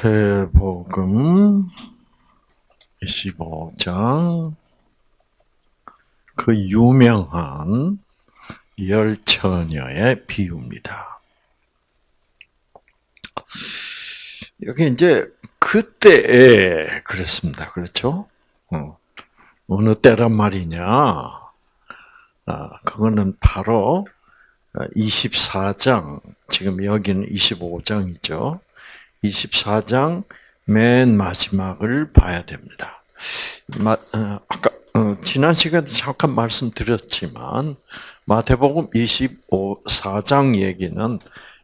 마태복음 25장 그 유명한 열 처녀의 비유입니다. 여기 이제 그때에 그랬습니다. 그렇죠? 어. 어느 때란 말이냐? 아, 그거는 바로 24장, 지금 여기는 25장이죠. 24장 맨 마지막을 봐야 됩니다. 마, 어, 아까 어, 지난 시간에 잠깐 말씀드렸지만 마태복음 25장 얘기는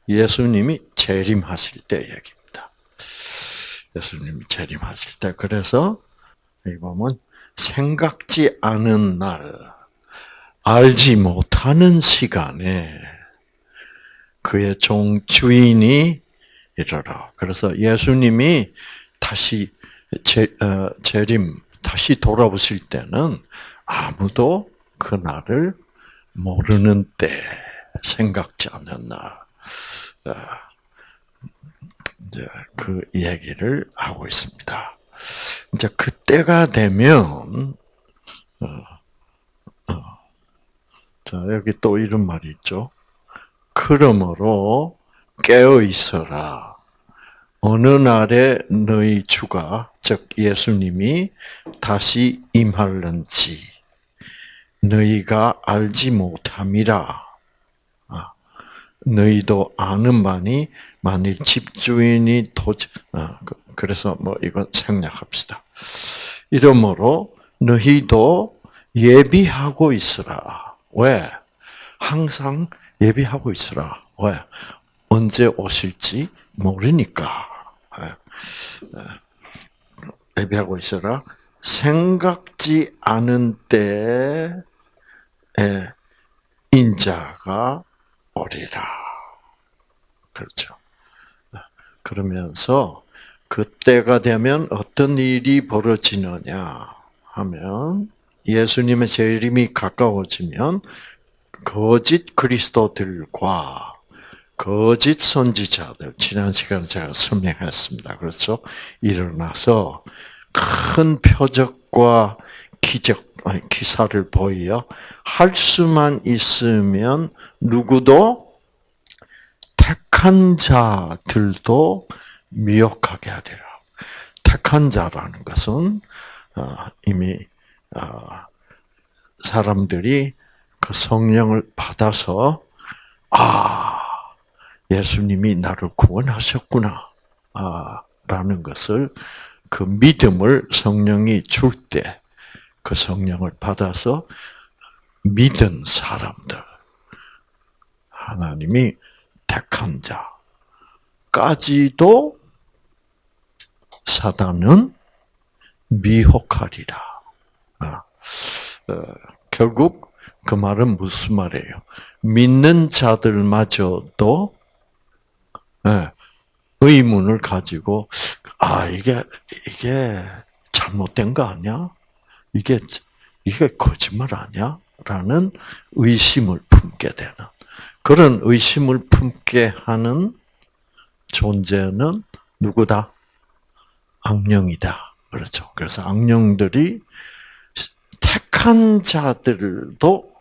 예수님이 재림하실 때 얘기입니다. 예수님이 재림하실 때 그래서 여기 보면 생각지 않은 날, 알지 못하는 시간에 그의 종 주인이 이르라. 그래서 예수님이 다시 재, 어, 재림, 다시 돌아오실 때는 아무도 그날을 모르는 때, 생각지 날, 어, 이제 그 얘기를 하고 있습니다. 이제 그때가 되면, 어, 어, 자, 여기 또 이런 말이 있죠. 그러므로 깨어 있어라. 어느 날에 너희 주가 즉 예수님이 다시 임할는지 너희가 알지 못함이라. 아, 너희도 아는 바니 만일 집주인이 도저 아, 그, 그래서 뭐 이거 생략합시다. 이러므로 너희도 예비하고 있으라. 왜? 항상 예비하고 있으라. 왜? 언제 오실지 모르니까. 예. 예. 있어라. 생각지 않은 때에 인자가 오리라. 그렇죠. 그러면서 그때가 되면 어떤 일이 벌어지느냐 하면 예수님의 재림이 가까워지면 거짓 그리스도들과 거짓 선지자들 지난 시간에 제가 설명했습니다. 그렇죠? 일어나서 큰 표적과 기적 기사를 보여 할 수만 있으면 누구도 택한 자들도 미혹하게 하리라. 택한 자라는 것은 어, 이미 어, 사람들이 그 성령을 받아서 아 예수님이 나를 구원하셨구나. 아, 라는 것을 그 믿음을 성령이 줄 때 그 성령을 받아서 믿은 사람들 하나님이 택한 자까지도 사단은 미혹하리라. 아, 어, 결국 그 말은 무슨 말이에요? 믿는 자들마저도 네. 의문을 가지고 아 이게 이게 잘못된 거 아니야? 이게 이게 거짓말 아니야? 라는 의심을 품게 되는 그런 의심을 품게 하는 존재는 누구다? 악령이다. 그렇죠. 그래서 악령들이 택한 자들도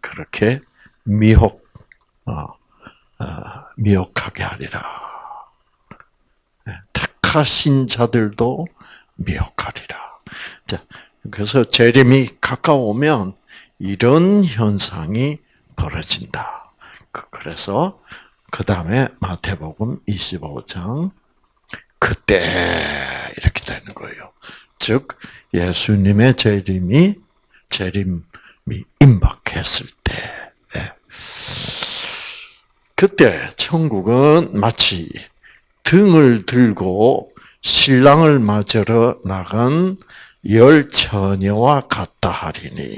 그렇게 미혹, 어, 어, 미혹하게 하리라. 네, 택하신 자들도 미혹하리라. 자, 그래서 재림이 가까우면 이런 현상이 벌어진다. 그, 그래서 그 다음에 마태복음 25장 그때 이렇게 되는 거예요. 즉 예수님의 재림이 재림이 임박했을 때 그때 천국은 마치 등을 들고 신랑을 맞으러 나간 열 처녀와 같다 하리니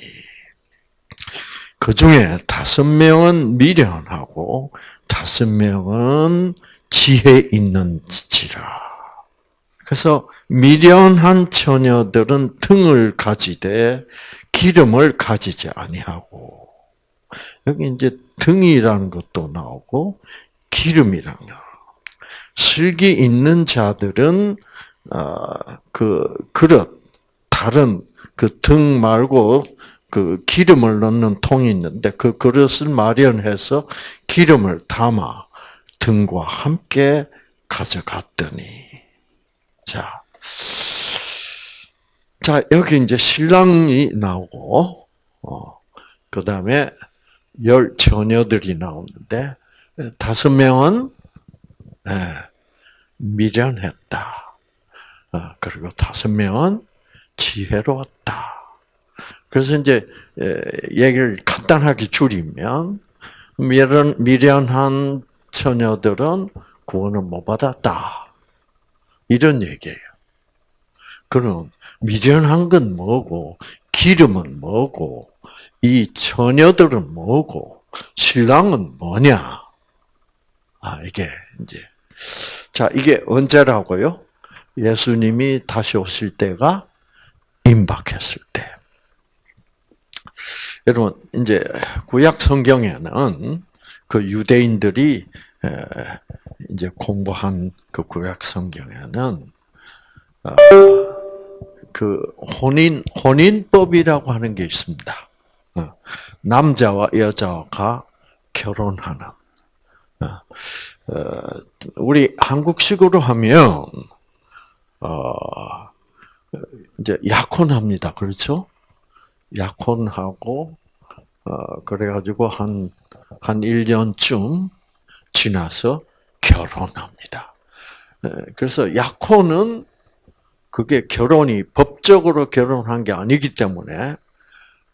그 중에 다섯 명은 미련하고 다섯 명은 지혜 있는지라. 그래서 미련한 처녀들은 등을 가지되 기름을 가지지 아니하고 여기 이제 등이라는 것도 나오고 기름이라는 거. 슬기 있는 자들은 어, 그 그릇 다른 그 등 말고 그 기름을 넣는 통이 있는데 그 그릇을 마련해서 기름을 담아 등과 함께 가져갔더니 자. 자, 여기 이제 신랑이 나오고, 어, 그 다음에 열 처녀들이 나오는데, 다섯 명은, 예, 미련했다. 어, 그리고 다섯 명은 지혜로웠다. 그래서 이제, 얘기를 간단하게 줄이면, 미련, 미련한 처녀들은 구원을 못 받았다. 이런 얘기예요. 그럼 미련한 건 뭐고, 기름은 뭐고, 이 처녀들은 뭐고, 신랑은 뭐냐? 아, 이게 이제. 자, 이게 언제라고요? 예수님이 다시 오실 때가 임박했을 때. 여러분, 이제 구약 성경에는 그 유대인들이 이제 공부한 그 구약 성경에는 아, 그 혼인 혼인법이라고 하는 게 있습니다. 어, 남자와 여자가 결혼하는. 어, 어, 우리 한국식으로 하면 이제 약혼합니다. 그렇죠? 약혼하고 그래가지고 한한 한 1년쯤 지나서 결혼합니다. 그래서 약혼은 그게 결혼이 법적으로 결혼한 게 아니기 때문에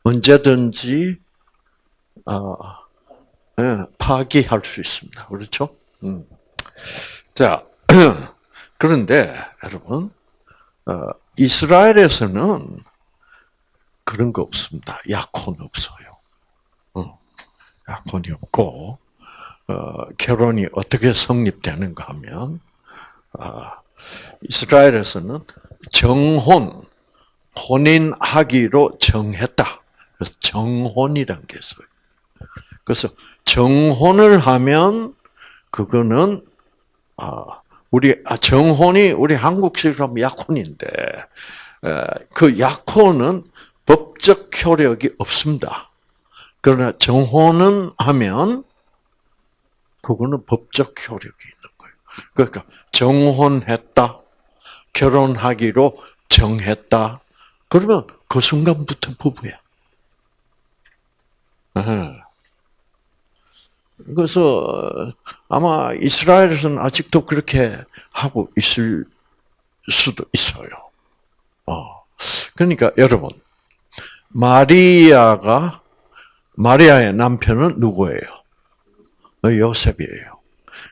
언제든지 어, 예, 파기할 수 있습니다. 그렇죠? 음. 자, 그런데 여러분, 어, 이스라엘에서는 그런 거 없습니다. 약혼 없어요. 어, 약혼이 없고 어, 결혼이 어떻게 성립되는가 하면 이스라엘에서는 정혼, 혼인하기로 정했다. 그래서 정혼이란 게 있어요. 그래서 정혼을 하면 그거는 아 우리 아, 정혼이 우리 한국식으로 하면 약혼인데 그 약혼은 법적 효력이 없습니다. 그러나 정혼은 하면 그거는 법적 효력이 있는 거예요. 그러니까 정혼했다, 결혼하기로 정했다. 그러면 그 순간부터 부부야. 그래서 아마 이스라엘에서는 아직도 그렇게 하고 있을 수도 있어요. 어. 그러니까 여러분, 마리아가 마리아의 남편은 누구예요? 요셉이에요.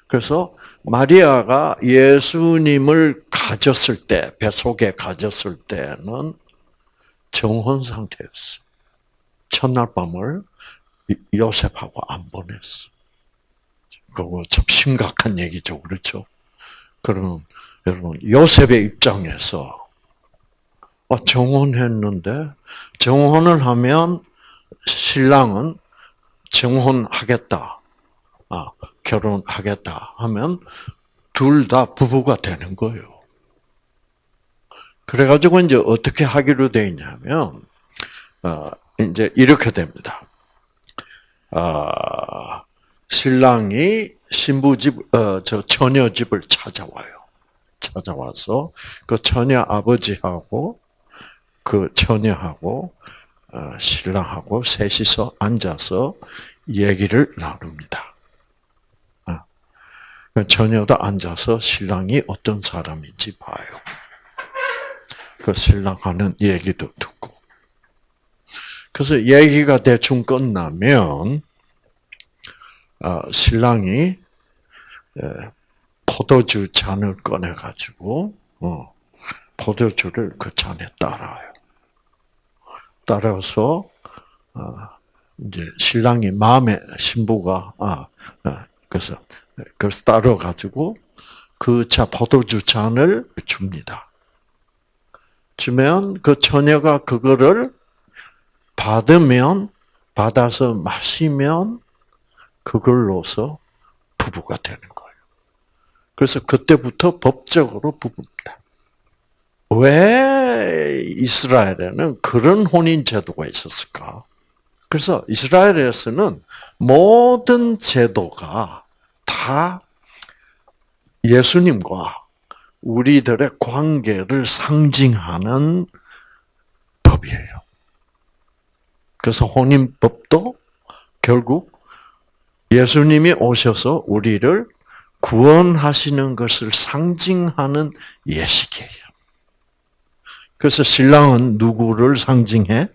그래서 마리아가 예수님을 가졌을 때, 뱃속에 가졌을 때는 정혼 상태였어. 첫날 밤을 요셉하고 안 보냈어. 그거 참 심각한 얘기죠. 그렇죠? 그러면 여러분, 요셉의 입장에서 아, 정혼했는데 정혼을 하면 신랑은 정혼하겠다. 아, 결혼하겠다 하면 둘 다 부부가 되는 거예요. 그래가지고 이제 어떻게 하기로 돼 있냐면, 어, 이제 이렇게 됩니다. 아, 신랑이 신부 집, 어, 저 처녀 집을 찾아와요. 찾아와서 그 처녀 아버지하고 그 처녀하고 어, 신랑하고 셋이서 앉아서 얘기를 나눕니다. 처녀도 앉아서 신랑이 어떤 사람인지 봐요. 그 신랑 하는 얘기도 듣고. 그래서 얘기가 대충 끝나면 어, 신랑이 포도주 잔을 꺼내 가지고 어, 포도주를 그 잔에 따라요. 따라서 어, 이제 신랑이 마음에 신부가 아 그래서 그걸 따러 가지고 그 차 포도주 잔을 줍니다. 주면 그 처녀가 그거를 받으면 받아서 마시면 그걸로서 부부가 되는 거예요. 그래서 그때부터 법적으로 부부입니다. 왜 이스라엘에는 그런 혼인 제도가 있었을까? 그래서 이스라엘에서는 모든 제도가 다 예수님과 우리들의 관계를 상징하는 법이에요. 그래서 혼인법도 결국 예수님이 오셔서 우리를 구원하시는 것을 상징하는 예식이에요. 그래서 신랑은 누구를 상징해?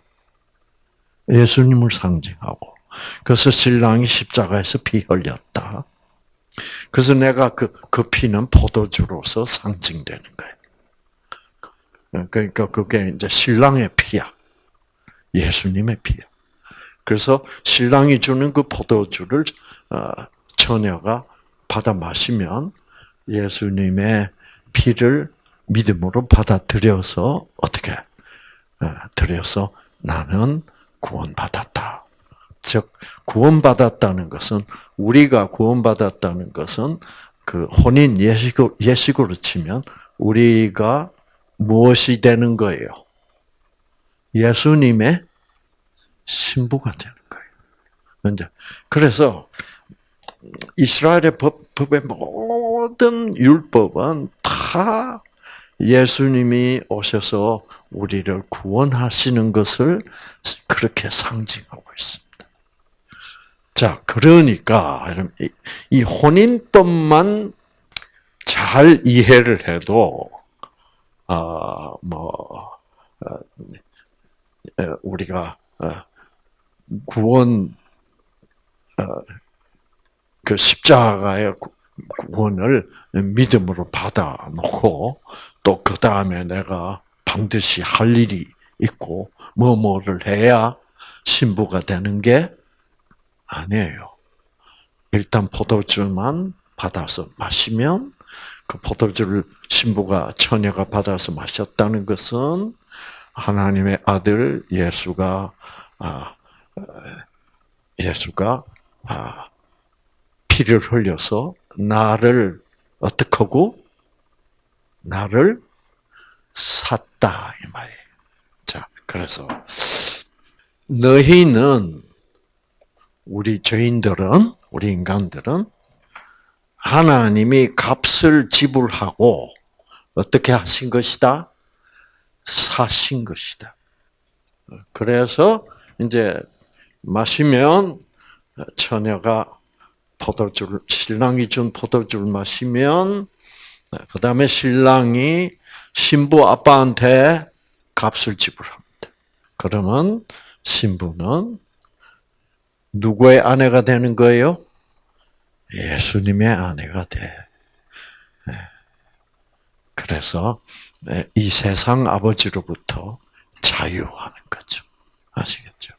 예수님을 상징하고. 그래서 신랑이 십자가에서 피 흘렸다. 그래서 내가 그, 그 피는 포도주로서 상징되는 거예요. 그러니까 그게 이제 신랑의 피야. 예수님의 피야. 그래서 신랑이 주는 그 포도주를 어, 처녀가 받아 마시면 예수님의 피를 믿음으로 받아들여서 어떻게 어, 들여서 나는 구원받았다. 즉 구원받았다는 것은 우리가 구원받았다는 것은 그 혼인 예식으로, 예식으로 치면 우리가 무엇이 되는 거예요? 예수님의 신부가 되는 거예요. 이제 그래서 이스라엘의 법, 법의 모든 율법은 다 예수님이 오셔서 우리를 구원하시는 것을 그렇게 상징하고 있습니다. 자, 그러니까 이 혼인법만 잘 이해를 해도 아뭐 어, 우리가 어, 구원 어, 그 십자가의 구원을 믿음으로 받아 놓고 또 그 다음에 내가 반드시 할 일이 있고 뭐 뭐를 해야 신부가 되는 게 아니에요. 일단 포도주만 받아서 마시면 그 포도주를 신부가 처녀가 받아서 마셨다는 것은 하나님의 아들 예수가 아, 예수가 아, 피를 흘려서 나를 어떻게 하고 나를 샀다 이 말이에요. 자, 그래서 너희는 우리 죄인들은 우리 인간들은 하나님이 값을 지불하고 어떻게 하신 것이다? 사신 것이다. 그래서 이제 마시면 처녀가 포도주를 신랑이 준 포도주를 마시면 그 다음에 신랑이 신부 아빠한테 값을 지불합니다. 그러면 신부는 누구의 아내가 되는 거예요? 예수님의 아내가 돼. 네. 그래서 네, 이 세상 아버지로부터 자유하는 거죠. 아시겠죠?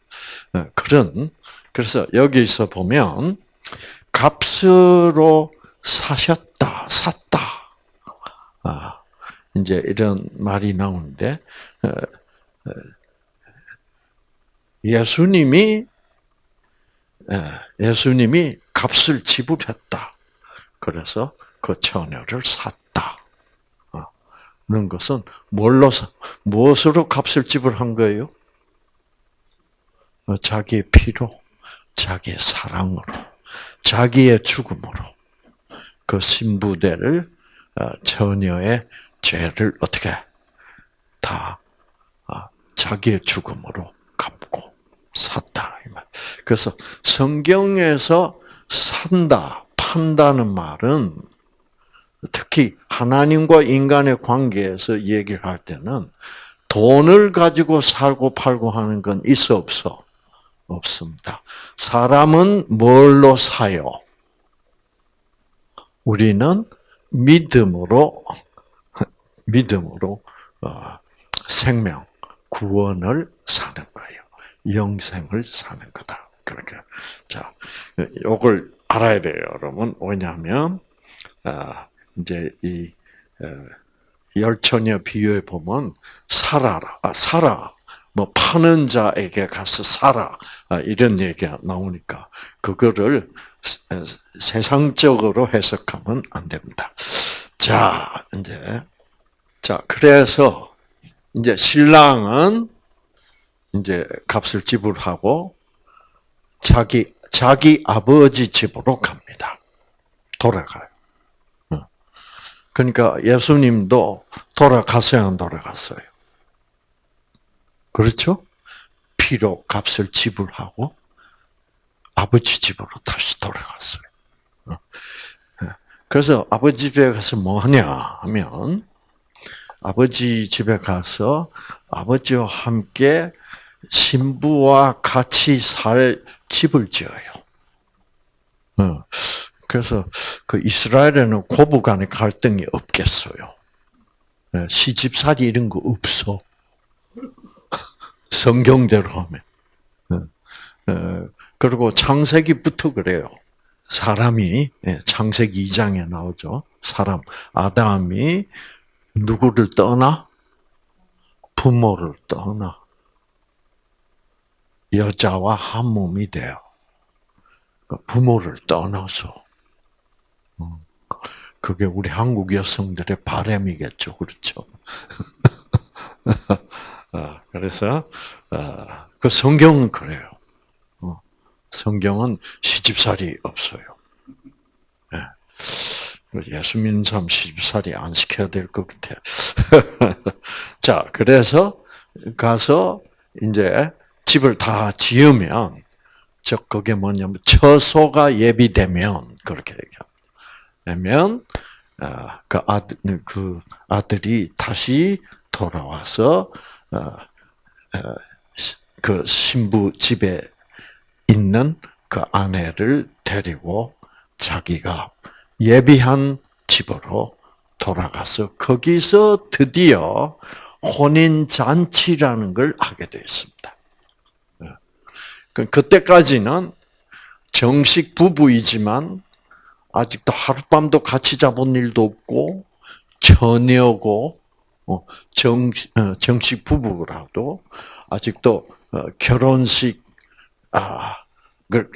네, 그런 그래서 여기서 보면 값으로 사셨다, 샀다. 아, 이제 이런 말이 나오는데 어, 어, 예수님이 예수님이 값을 지불했다. 그래서 그 처녀를 샀다. 는 것은 뭘로 무엇으로 값을 지불한 거예요? 어, 자기의 피로, 자기의 사랑으로, 자기의 죽음으로 그 신부대를 어, 처녀의 죄를 어떻게 다 아, 자기의 죽음으로 갚고 샀다. 그래서 성경에서 산다, 판다는 말은 특히 하나님과 인간의 관계에서 얘기를 할 때는 돈을 가지고 살고 팔고 하는 건 있어 없어? 없습니다. 사람은 뭘로 사요? 우리는 믿음으로 믿음으로 어, 생명 구원을 사는 거예요. 영생을 사는 거다. 그렇게 자, 요걸 알아야 돼요, 여러분. 왜냐하면 아, 이제 이 열처녀 비유에 보면 살아라, 아, 살아. 뭐 파는 자에게 가서 살아 아, 이런 얘기가 나오니까 그거를 세상적으로 해석하면 안 됩니다. 자, 이제 자 그래서 이제 신랑은 이제 값을 지불하고 자기 자기 아버지 집으로 갑니다. 돌아가요. 그러니까 예수님도 돌아갔어요, 안 돌아갔어요? 그렇죠? 피로 값을 지불하고 아버지 집으로 다시 돌아갔어요. 그래서 아버지 집에 가서 뭐 하냐 하면 아버지 집에 가서 아버지와 함께 신부와 같이 살 집을 지어요. 그래서 그 이스라엘에는 고부 간의 갈등이 없겠어요. 예, 시집살이 이런 거 없어. 성경대로 하면. 예, 예, 그리고 창세기부터 그래요. 사람이 창세기 2장에 나오죠. 사람 아담이 누구를 떠나 부모를 떠나 여자와 한 몸이 돼요. 그러니까 부모를 떠나서 그게 우리 한국 여성들의 바램이겠죠, 그렇죠? 아, 그래서 아, 그 성경은 그래요. 어, 성경은 시집살이 없어요. 예. 예수 믿는 사람 시집살이 안 시켜야 될 것 같아. 자, 그래서 가서 이제 집을 다 지으면, 저 그게 뭐냐면 처소가 예비되면 그렇게 얘기합니다. 되면 아, 그 아들 그 아들이 다시 돌아와서 어, 어, 그 신부 집에 있는 그 아내를 데리고 자기가 예비한 집으로 돌아가서 거기서 드디어 혼인 잔치라는 걸 하게 되었습니다. 어. 그 그때까지는 정식 부부이지만 아직도 하룻밤도 같이 자본 일도 없고 처녀고 어, 정 어, 정식 부부라도 아직도 어, 결혼식 아를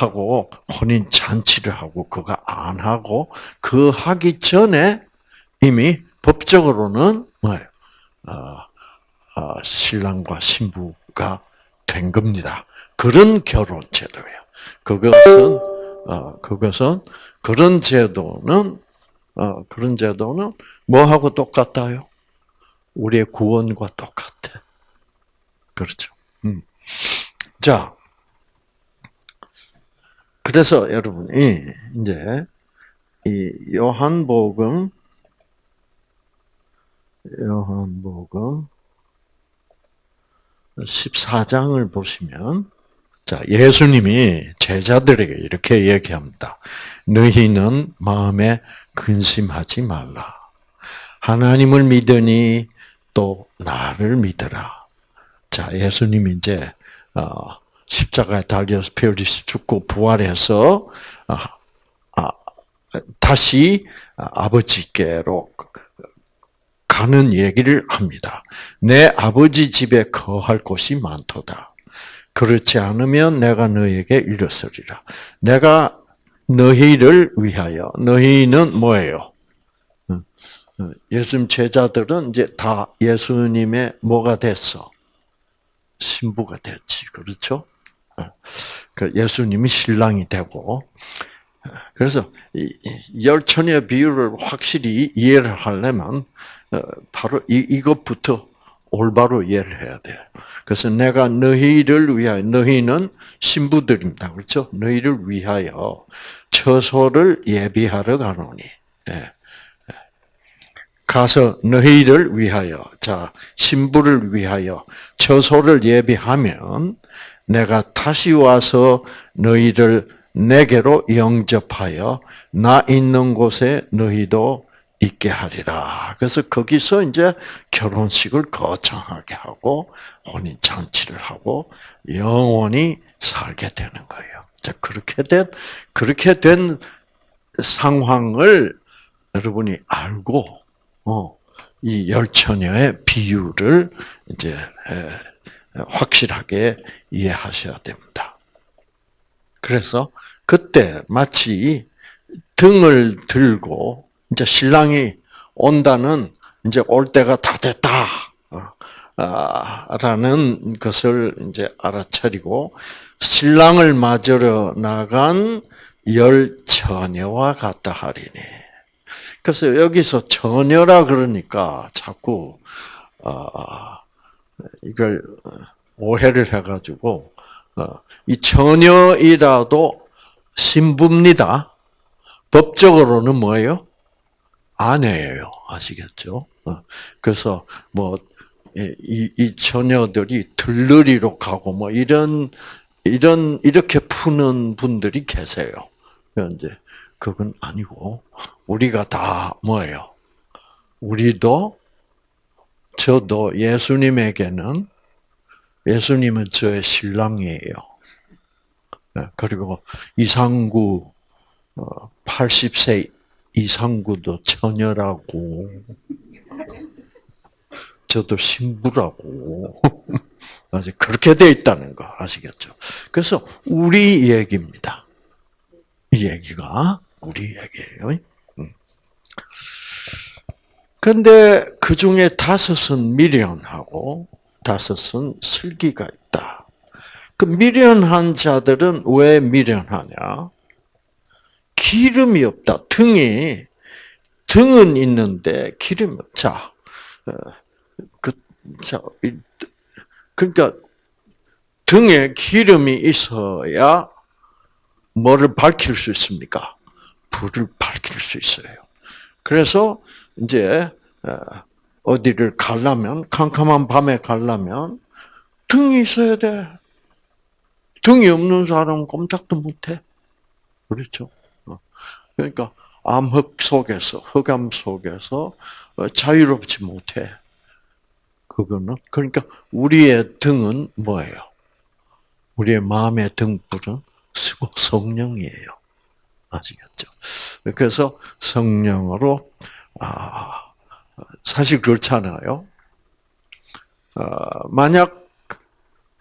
하고 혼인 잔치를 하고 그거 안 하고 그 하기 전에 이미 법적으로는 뭐예요? 신랑과 신부가 된 겁니다. 그런 결혼 제도예요. 그것은 어, 그것은 그런 제도는 어, 그런 제도는 뭐하고 똑같아요? 우리의 구원과 똑같아. 그렇죠. 음. 자, 그래서 여러분이 이제 이 요한복음 요한복음 14장을 보시면 자, 예수님이 제자들에게 이렇게 얘기합니다. 너희는 마음에 근심하지 말라. 하나님을 믿으니 또 나를 믿으라. 자, 예수님이 이제 어, 십자가에 달려서 펴리스 죽고 부활해서 아, 아, 다시 아버지께로 가는 얘기를 합니다. 내 아버지 집에 거할 곳이 많도다. 그렇지 않으면 내가 너에게 이르으리라. 내가 너희를 위하여 너희는 뭐예요? 예수님 제자들은 이제 다 예수님의 뭐가 됐어? 신부가 됐지, 그렇죠? 그 예수님이 신랑이 되고, 그래서 열천의 비유를 확실히 이해를 하려면 어, 바로 이것부터 올바로 이해를 해야 돼요. 그래서 내가 너희를 위하여 너희는 신부들입니다. 그렇죠? 너희를 위하여 처소를 예비하러 가노니. 예. 가서 너희를 위하여 자 신부를 위하여 처소를 예비하면 내가 다시 와서 너희를 내게로 영접하여 나 있는 곳에 너희도 있게 하리라. 그래서 거기서 이제 결혼식을 거창하게 하고 혼인 잔치를 하고 영원히 살게 되는 거예요. 자, 그렇게 된 그렇게 된 상황을 여러분이 알고 어, 이 열처녀의 비유를 이제 확실하게 이해하셔야 됩니다. 그래서 그때 마치 등을 들고 이제 신랑이 온다는 이제 올 때가 다 됐다. 어, 아, 라는 것을 이제 알아차리고 신랑을 맞으러 나간 열 처녀와 같다 하리니. 그래서 여기서 처녀라 그러니까 자꾸 어, 이걸 오해를 해가지고 어, 이 처녀이라도 신부입니다. 법적으로는 뭐예요? 아내예요. 아시겠죠? 어, 그래서 뭐 이, 이 처녀들이 들러리로 가고 뭐 이런 이런 이렇게 푸는 분들이 계세요. 그런데 그건 아니고 우리가 다 뭐예요? 우리도 저도 예수님에게는 예수님은 저의 신랑이에요. 네, 그리고 이상구 80세 어, 이상구도 처녀라고 저도 신부라고 아직 그렇게 돼 있다는 거 아시겠죠? 그래서 우리 얘기입니다. 이 얘기가 우리 얘기예요. 음. 근데 그 중에 다섯은 미련하고 다섯은 슬기가 있다. 그 미련한 자들은 왜 미련하냐? 기름이 없다. 등이 등은 있는데 기름이 없자. 어, 그, 자, 그러니까 등에 기름이 있어야 뭐를 밝힐 수 있습니까? 불을 밝힐 수 있어요. 그래서 이제 어, 어디를 가려면 캄캄한 밤에 가려면 등이 있어야 돼. 등이 없는 사람은 꼼짝도 못해. 그렇죠? 어. 그러니까 암흑 속에서 흑암 속에서 어, 자유롭지 못해. 그거는 그러니까 우리의 등은 뭐예요? 우리의 마음의 등불은 성령이에요. 아시겠죠? 그래서 성령으로 아 사실 그렇잖아요. 어, 만약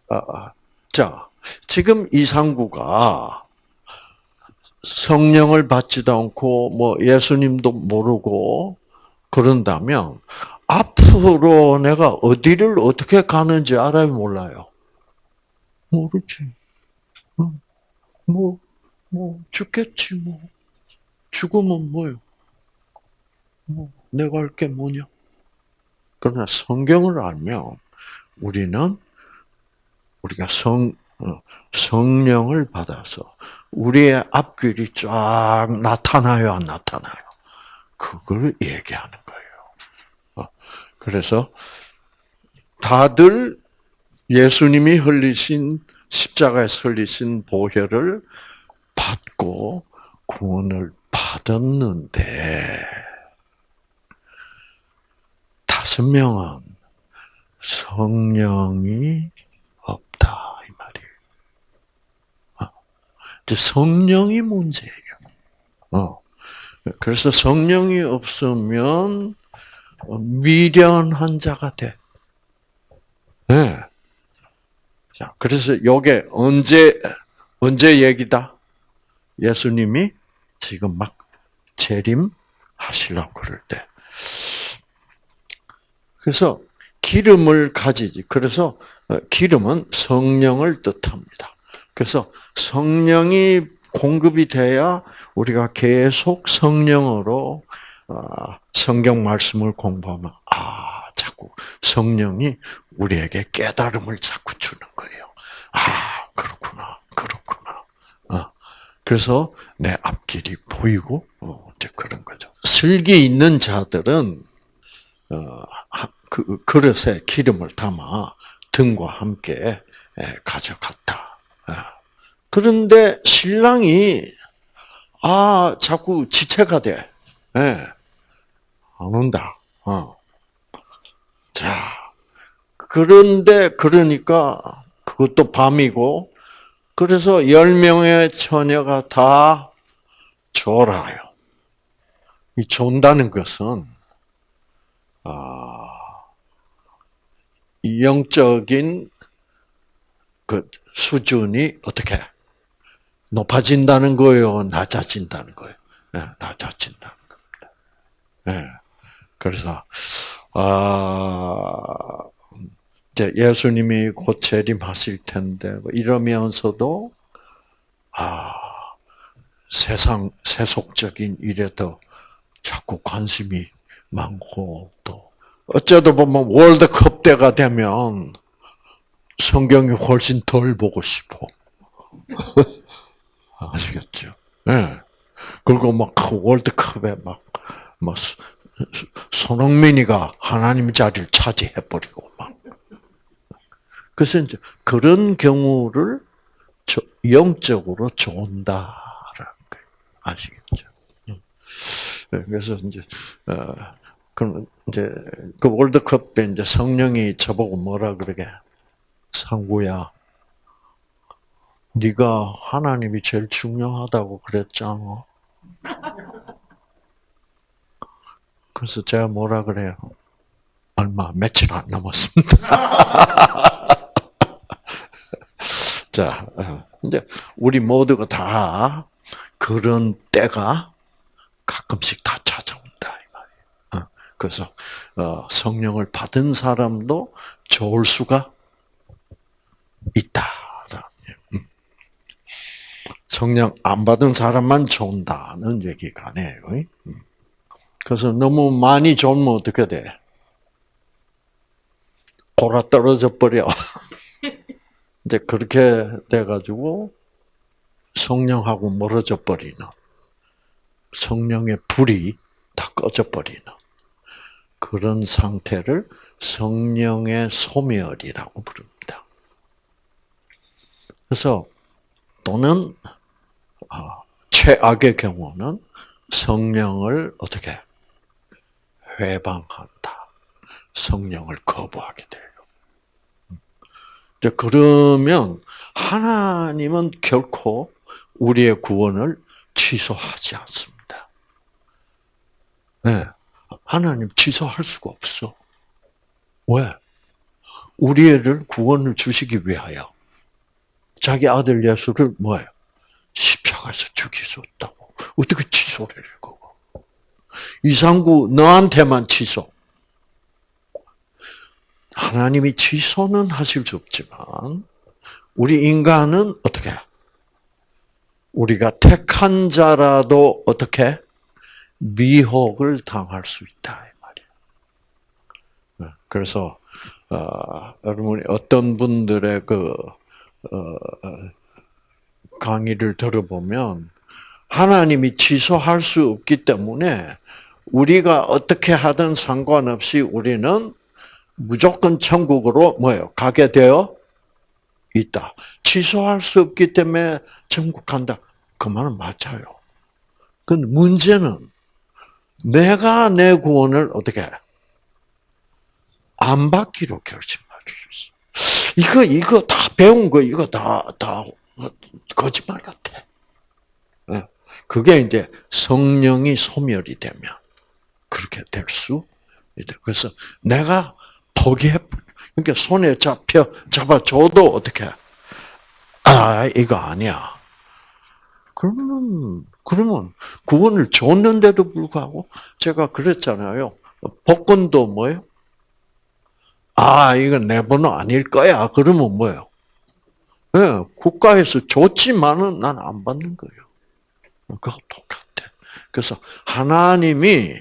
어, 자 지금 이상구가 성령을 받지도 않고 뭐 예수님도 모르고 그런다면 앞으로 내가 어디를 어떻게 가는지 알아요, 몰라요? 모르지. 뭐, 뭐, 죽겠지, 뭐. 죽으면 뭐요? 뭐, 내가 할 게 뭐냐? 그러나 성경을 알면 우리는 우리가 성, 어, 성령을 받아서 우리의 앞길이 쫙 나타나요, 안 나타나요? 그걸 얘기하는 거예요. 어, 그래서 다들 예수님이 흘리신 십자가에서 흘리신 보혈을 받고 구원을 받았는데 다섯 명은 성령이 없다 이 말이에요. 어. 성령이 문제예요. 어. 그래서 성령이 없으면 미련한 자가 돼. 네. 자, 그래서 요게 언제 언제 얘기다? 예수님이 지금 막 재림 하시려고 그럴 때. 그래서 기름을 가지지. 그래서 어, 기름은 성령을 뜻합니다. 그래서 성령이 공급이 돼야 우리가 계속 성령으로 어, 성경 말씀을 공부하면 아 자꾸 성령이 우리에게 깨달음을 자꾸 주는 거예요. 아 그렇구나, 그렇구나. 어. 그래서 내 앞길이 보이고 이제 그런 거죠. 슬기 있는 자들은 어, 그 그릇에 기름을 담아 등과 함께 가져갔다. 아. 그런데 신랑이 아 자꾸 지체가 돼. 예. 안 온다. 어. 자 그런데 그러니까 그것도 밤이고 그래서 열 명의 처녀가 다 졸아요. 이 존다는 것은 아, 영적인 그 수준이 어떻게 높아진다는 거예요? 낮아진다는 거예요? 네, 낮아진다는 겁니다. 네. 그래서, 아, 이제 예수님이 곧 재림하실 텐데, 뭐 이러면서도, 아, 세상, 세속적인 일에 더 자꾸 관심이 많고, 또, 어쩌다 보면 월드컵 때가 되면 성경이 훨씬 덜 보고 싶어. 아시겠죠? 예. 네. 그리고 막그 월드컵에 막, 막, 손흥민이가 하나님 자리를 차지해버리고 막. 그래서 이제 그런 경우를 영적으로 좋은다라는 거예요. 아시겠죠? 예. 그래서 이제, 어, 그럼 이제 그 월드컵 때 이제 성령이 저보고 뭐라 그러게 상구야, 네가 하나님이 제일 중요하다고 그랬잖아. 그래서 제가 뭐라 그래요? 얼마 며칠 안 남았습니다. 자, 어, 이제 우리 모두가 다 그런 때가 가끔씩 다 찾아온다 이 말이에요. 어, 그래서 어, 성령을 받은 사람도 좋을 수가 있다. 음. 성령 안 받은 사람만 좋다는 얘기가 아니에요. 음. 그래서 너무 많이 좋으면 어떻게 돼? 골아 떨어져 버려. 이제 그렇게 돼가지고 성령하고 멀어져 버리는 성령의 불이 다 꺼져 버리는 그런 상태를 성령의 소멸이라고 부릅니다. 그래서 또는 아, 최악의 경우는 성령을 어떻게 회방한다. 성령을 거부하게 돼요. 그러면 하나님은 결코 우리의 구원을 취소하지 않습니다. 네. 하나님 취소할 수가 없어. 왜? 우리를 구원을 주시기 위하여 자기 아들 예수를 뭐예요? 십자가에서 죽이셨다고. 어떻게 취소를 해, 그거? 이상구 너한테만 취소. 하나님이 취소는 하실 수 없지만 우리 인간은 어떻게? 우리가 택한 자라도 어떻게 미혹을 당할 수 있다 이 말이야. 네, 그래서 어, 여러분이 어떤 분들의 그 어, 강의를 들어보면 하나님이 취소할 수 없기 때문에 우리가 어떻게 하든 상관없이 우리는 무조건 천국으로 뭐예요? 가게 되어 있다. 취소할 수 없기 때문에 천국 간다. 그 말은 맞아요. 그 문제는 내가 내 구원을 어떻게 안 받기로 결심하셨어. 이거 이거 다 배운 거 이거 다 다 거짓말 같아. 예. 그게 이제 성령이 소멸이 되면 그렇게 될 수. 그래서 내가 포기해. 그러니까 손에 잡혀 잡아줘도 어떻게? 아 이거 아니야. 그러면 그러면 구원을 줬는데도 불구하고 제가 그랬잖아요. 복권도 뭐예요? 아 이건 내 번호 아닐 거야. 그러면 뭐예요? 네, 국가에서 줬지만은 난 안 받는 거예요. 그거 똑같아. 그래서 하나님이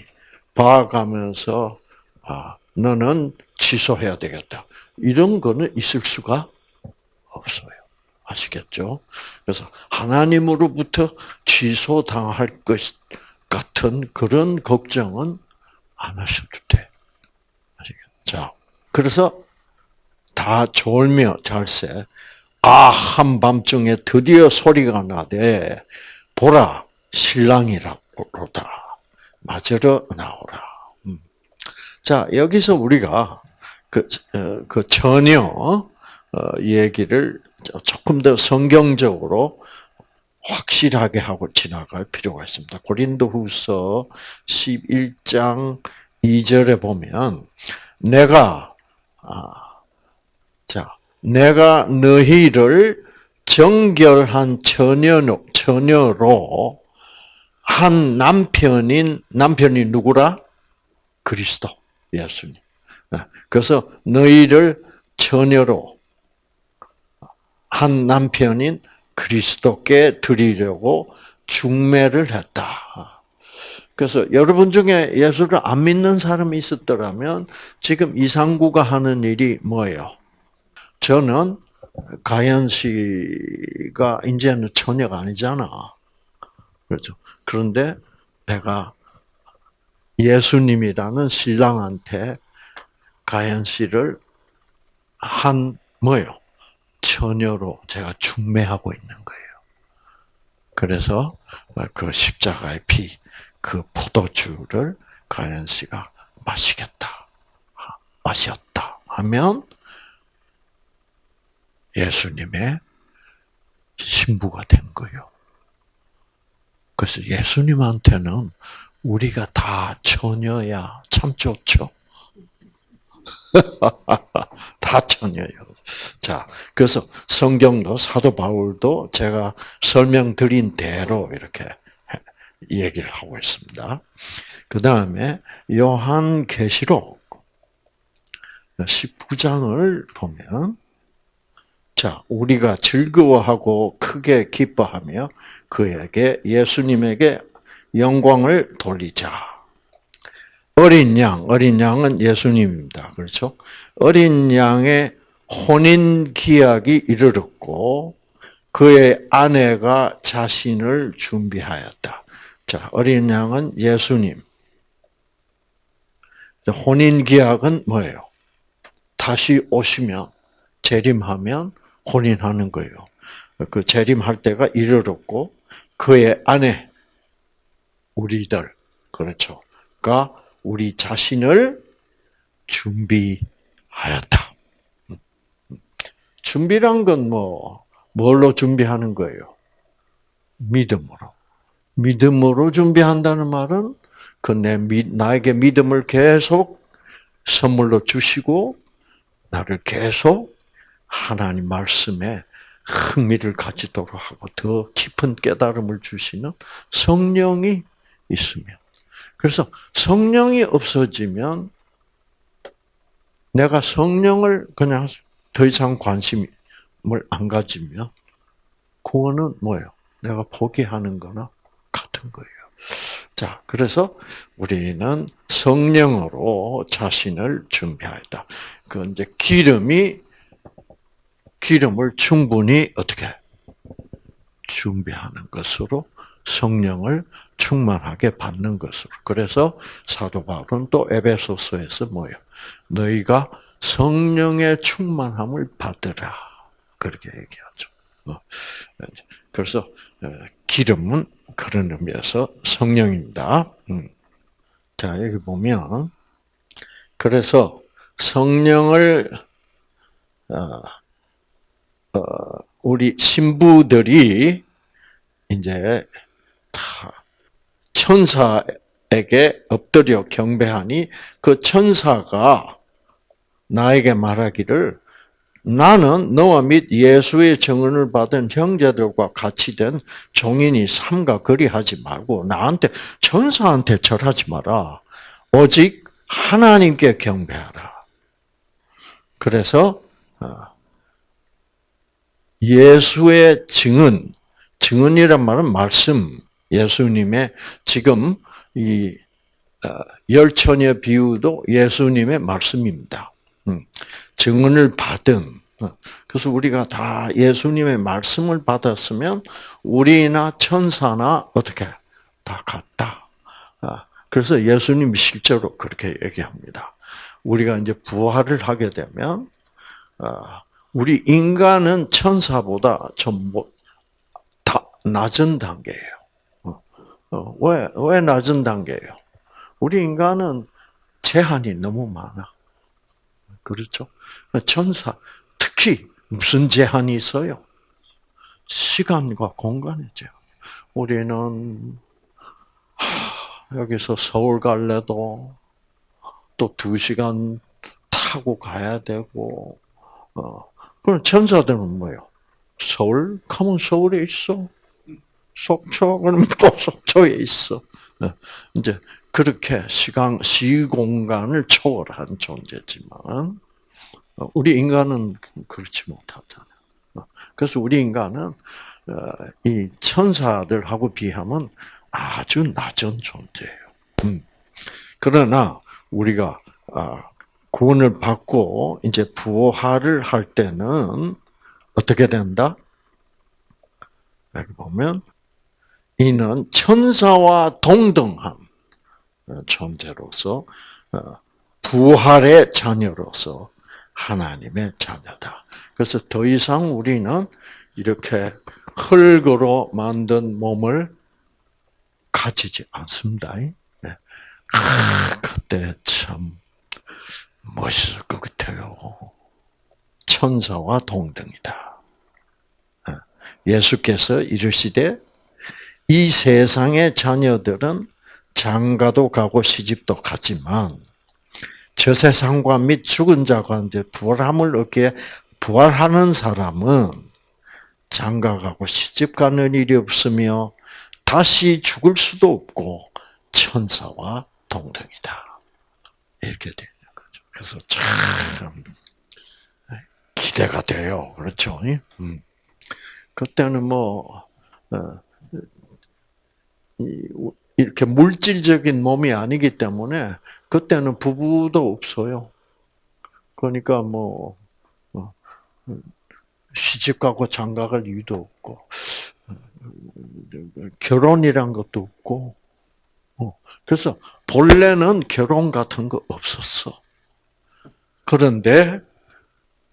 봐가면서 아 너는 취소해야 되겠다. 이런 거는 있을 수가 없어요. 아시겠죠? 그래서 하나님으로부터 취소당할 것 같은 그런 걱정은 안 하셔도 돼. 아시겠죠? 그래서 다 졸며 잘세. 아, 한밤중에 드디어 소리가 나되, 보라, 신랑이라로다. 맞으러 나오라. 음. 자, 여기서 우리가 그, 어, 그 전혀 어, 얘기를 조금 더 성경적으로 확실하게 하고 지나갈 필요가 있습니다. 고린도후서 11장 2절에 보면 내가 아, 자 내가 너희를 정결한 처녀로, 처녀로 한 남편인 남편이 누구라? 그리스도 예수님. 예, 그래서 너희를 처녀로 한 남편인 그리스도께 드리려고 중매를 했다. 그래서 여러분 중에 예수를 안 믿는 사람이 있었더라면 지금 이상구가 하는 일이 뭐예요? 저는 가연 씨가 이제는 처녀가 아니잖아. 그렇죠. 그런데 내가 예수님이라는 신랑한테 가연 씨를 한 뭐요? 처녀로 제가 중매하고 있는 거예요. 그래서 그 십자가의 피, 그 포도주를 가연 씨가 마시겠다, 마셨다 하면 예수님의 신부가 된 거예요. 그래서 예수님한테는 우리가 다 처녀야 참 좋죠. 다 처녀예요. 자, 그래서 성경도 사도 바울도 제가 설명드린 대로 이렇게 얘기를 하고 있습니다. 그 다음에 요한 계시록 19장을 보면 자, 우리가 즐거워하고 크게 기뻐하며 그에게 예수님에게 영광을 돌리자. 어린 양, 어린 양은 예수님입니다. 그렇죠? 어린 양의 혼인 기약이 이르렀고 그의 아내가 자신을 준비하였다. 자, 어린 양은 예수님. 혼인 기약은 뭐예요? 다시 오시면 재림하면 혼인하는 거예요. 그 재림할 때가 이르렀고 그의 아내 우리들 그렇죠.가 우리 자신을 준비하였다. 준비란 건 뭐, 뭘로 준비하는 거예요? 믿음으로. 믿음으로 준비한다는 말은 그 내, 나에게 믿음을 계속 선물로 주시고, 나를 계속 하나님 말씀에 흥미를 가지도록 하고 더 깊은 깨달음을 주시는 성령이 있으면. 그래서 성령이 없어지면 내가 성령을 그냥 더 이상 관심을 안 가지면 구원은 뭐예요? 내가 포기하는 거나 같은 거예요. 자, 그래서 우리는 성령으로 자신을 준비하였다. 그 이제 기름이 기름을 충분히 어떻게 준비하는 것으로 성령을 충만하게 받는 것으로. 그래서 사도 바울은 또 에베소서에서 뭐예요? 너희가 성령의 충만함을 받으라. 그렇게 얘기하죠. 어. 그래서 어, 기름은 그런 의미에서 성령입니다. 음. 자, 여기 보면 그래서 성령을 어, 우리 신부들이 이제 다 천사에게 엎드려 경배하니 그 천사가 나에게 말하기를 나는 너와 및 예수의 정언을 받은 형제들과 같이 된 종인이 삼가 거리하지 말고 나한테 천사한테 절하지 마라. 오직 하나님께 경배하라. 그래서 어, 예수의 증언, 증언이란 말은 말씀, 예수님의 지금 이 어, 열처녀 비유도 예수님의 말씀입니다. 음, 증언을 받은 어, 그래서 우리가 다 예수님의 말씀을 받았으면 우리나 천사나 어떻게 다 같다. 아, 그래서 예수님이 실제로 그렇게 얘기합니다. 우리가 이제 부활을 하게 되면 아, 우리 인간은 천사보다 좀다 낮은 단계예요. 어, 어, 왜, 왜 낮은 단계예요? 우리 인간은 제한이 너무 많아. 그렇죠? 천사, 특히 무슨 제한이 있어요? 시간과 공간의 제한. 우리는 여기서 서울 갈래도 또 두 시간 타고 가야 되고, 어, 그럼 천사들은 뭐요? 서울? 가면 서울에 있어. 속초? 그러면 또 속초에 있어. 어, 이제 그렇게 시간, 시공간을 초월한 존재지만, 어, 우리 인간은 그렇지 못하잖아요. 어, 그래서 우리 인간은 이 천사들하고 비하면 아주 낮은 존재예요. 음. 그러나 우리가 아, 구원을 받고 이제 부활을 할 때는 어떻게 된다? 여기 보면 이는 천사와 동등한 존재로서 어, 부활의 자녀로서 하나님의 자녀다. 그래서 더 이상 우리는 이렇게 흙으로 만든 몸을 가지지 않습니다. 네. 아, 그때 참 멋있을 것 같아요. 천사와 동등이다. 네. 예수께서 이르시되 이 세상의 자녀들은 장가도 가고 시집도 가지만 저 세상과 및 죽은 자가 이제 부활함을 얻게 부활하는 사람은 장가 가고 시집 가는 일이 없으며 다시 죽을 수도 없고 천사와 동등이다. 이렇게 되는 거죠. 그래서 참 기대가 돼요. 그렇죠? 음. 그때는 뭐 어, 이렇게 물질적인 몸이 아니기 때문에 그때는 부부도 없어요. 그러니까 뭐 어, 시집 가고 장가 갈 이유도 없고 결혼이란 것도 없고 어, 그래서 본래는 결혼 같은 거 없었어. 그런데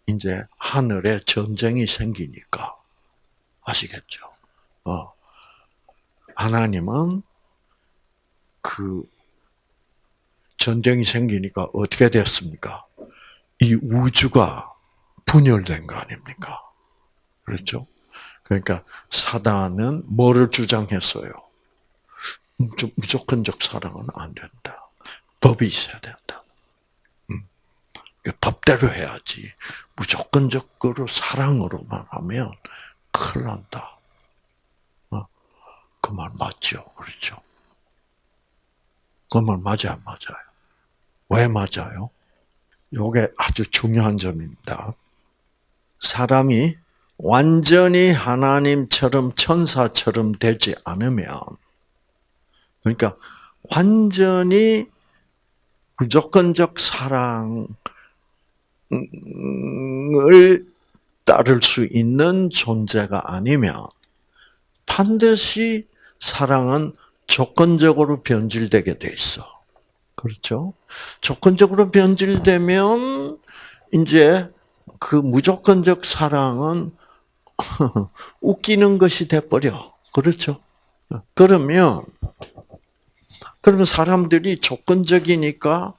이제 하늘에 전쟁이 생기니까 아시겠죠? 어. 하나님은 그 전쟁이 생기니까 어떻게 됐습니까? 이 우주가 분열된 거 아닙니까? 그렇죠? 그러니까 사단은 뭐를 주장했어요? 무조건적 사랑은 안 된다. 법이 있어야 된다. 음. 법대로 해야지. 무조건적으로 사랑으로만 하면 큰일 난다. 어? 그말 맞죠? 그렇죠? 그 말 맞아요, 맞아요. 왜 맞아요? 요게 아주 중요한 점입니다. 사람이 완전히 하나님처럼 천사처럼 되지 않으면 그러니까 완전히 무조건적 사랑을 따를 수 있는 존재가 아니면 반드시 사랑은 조건적으로 변질되게 돼 있어. 그렇죠? 조건적으로 변질되면 이제 그 무조건적 사랑은 웃기는 것이 돼버려. 그렇죠? 그러면 그러면 사람들이 조건적이니까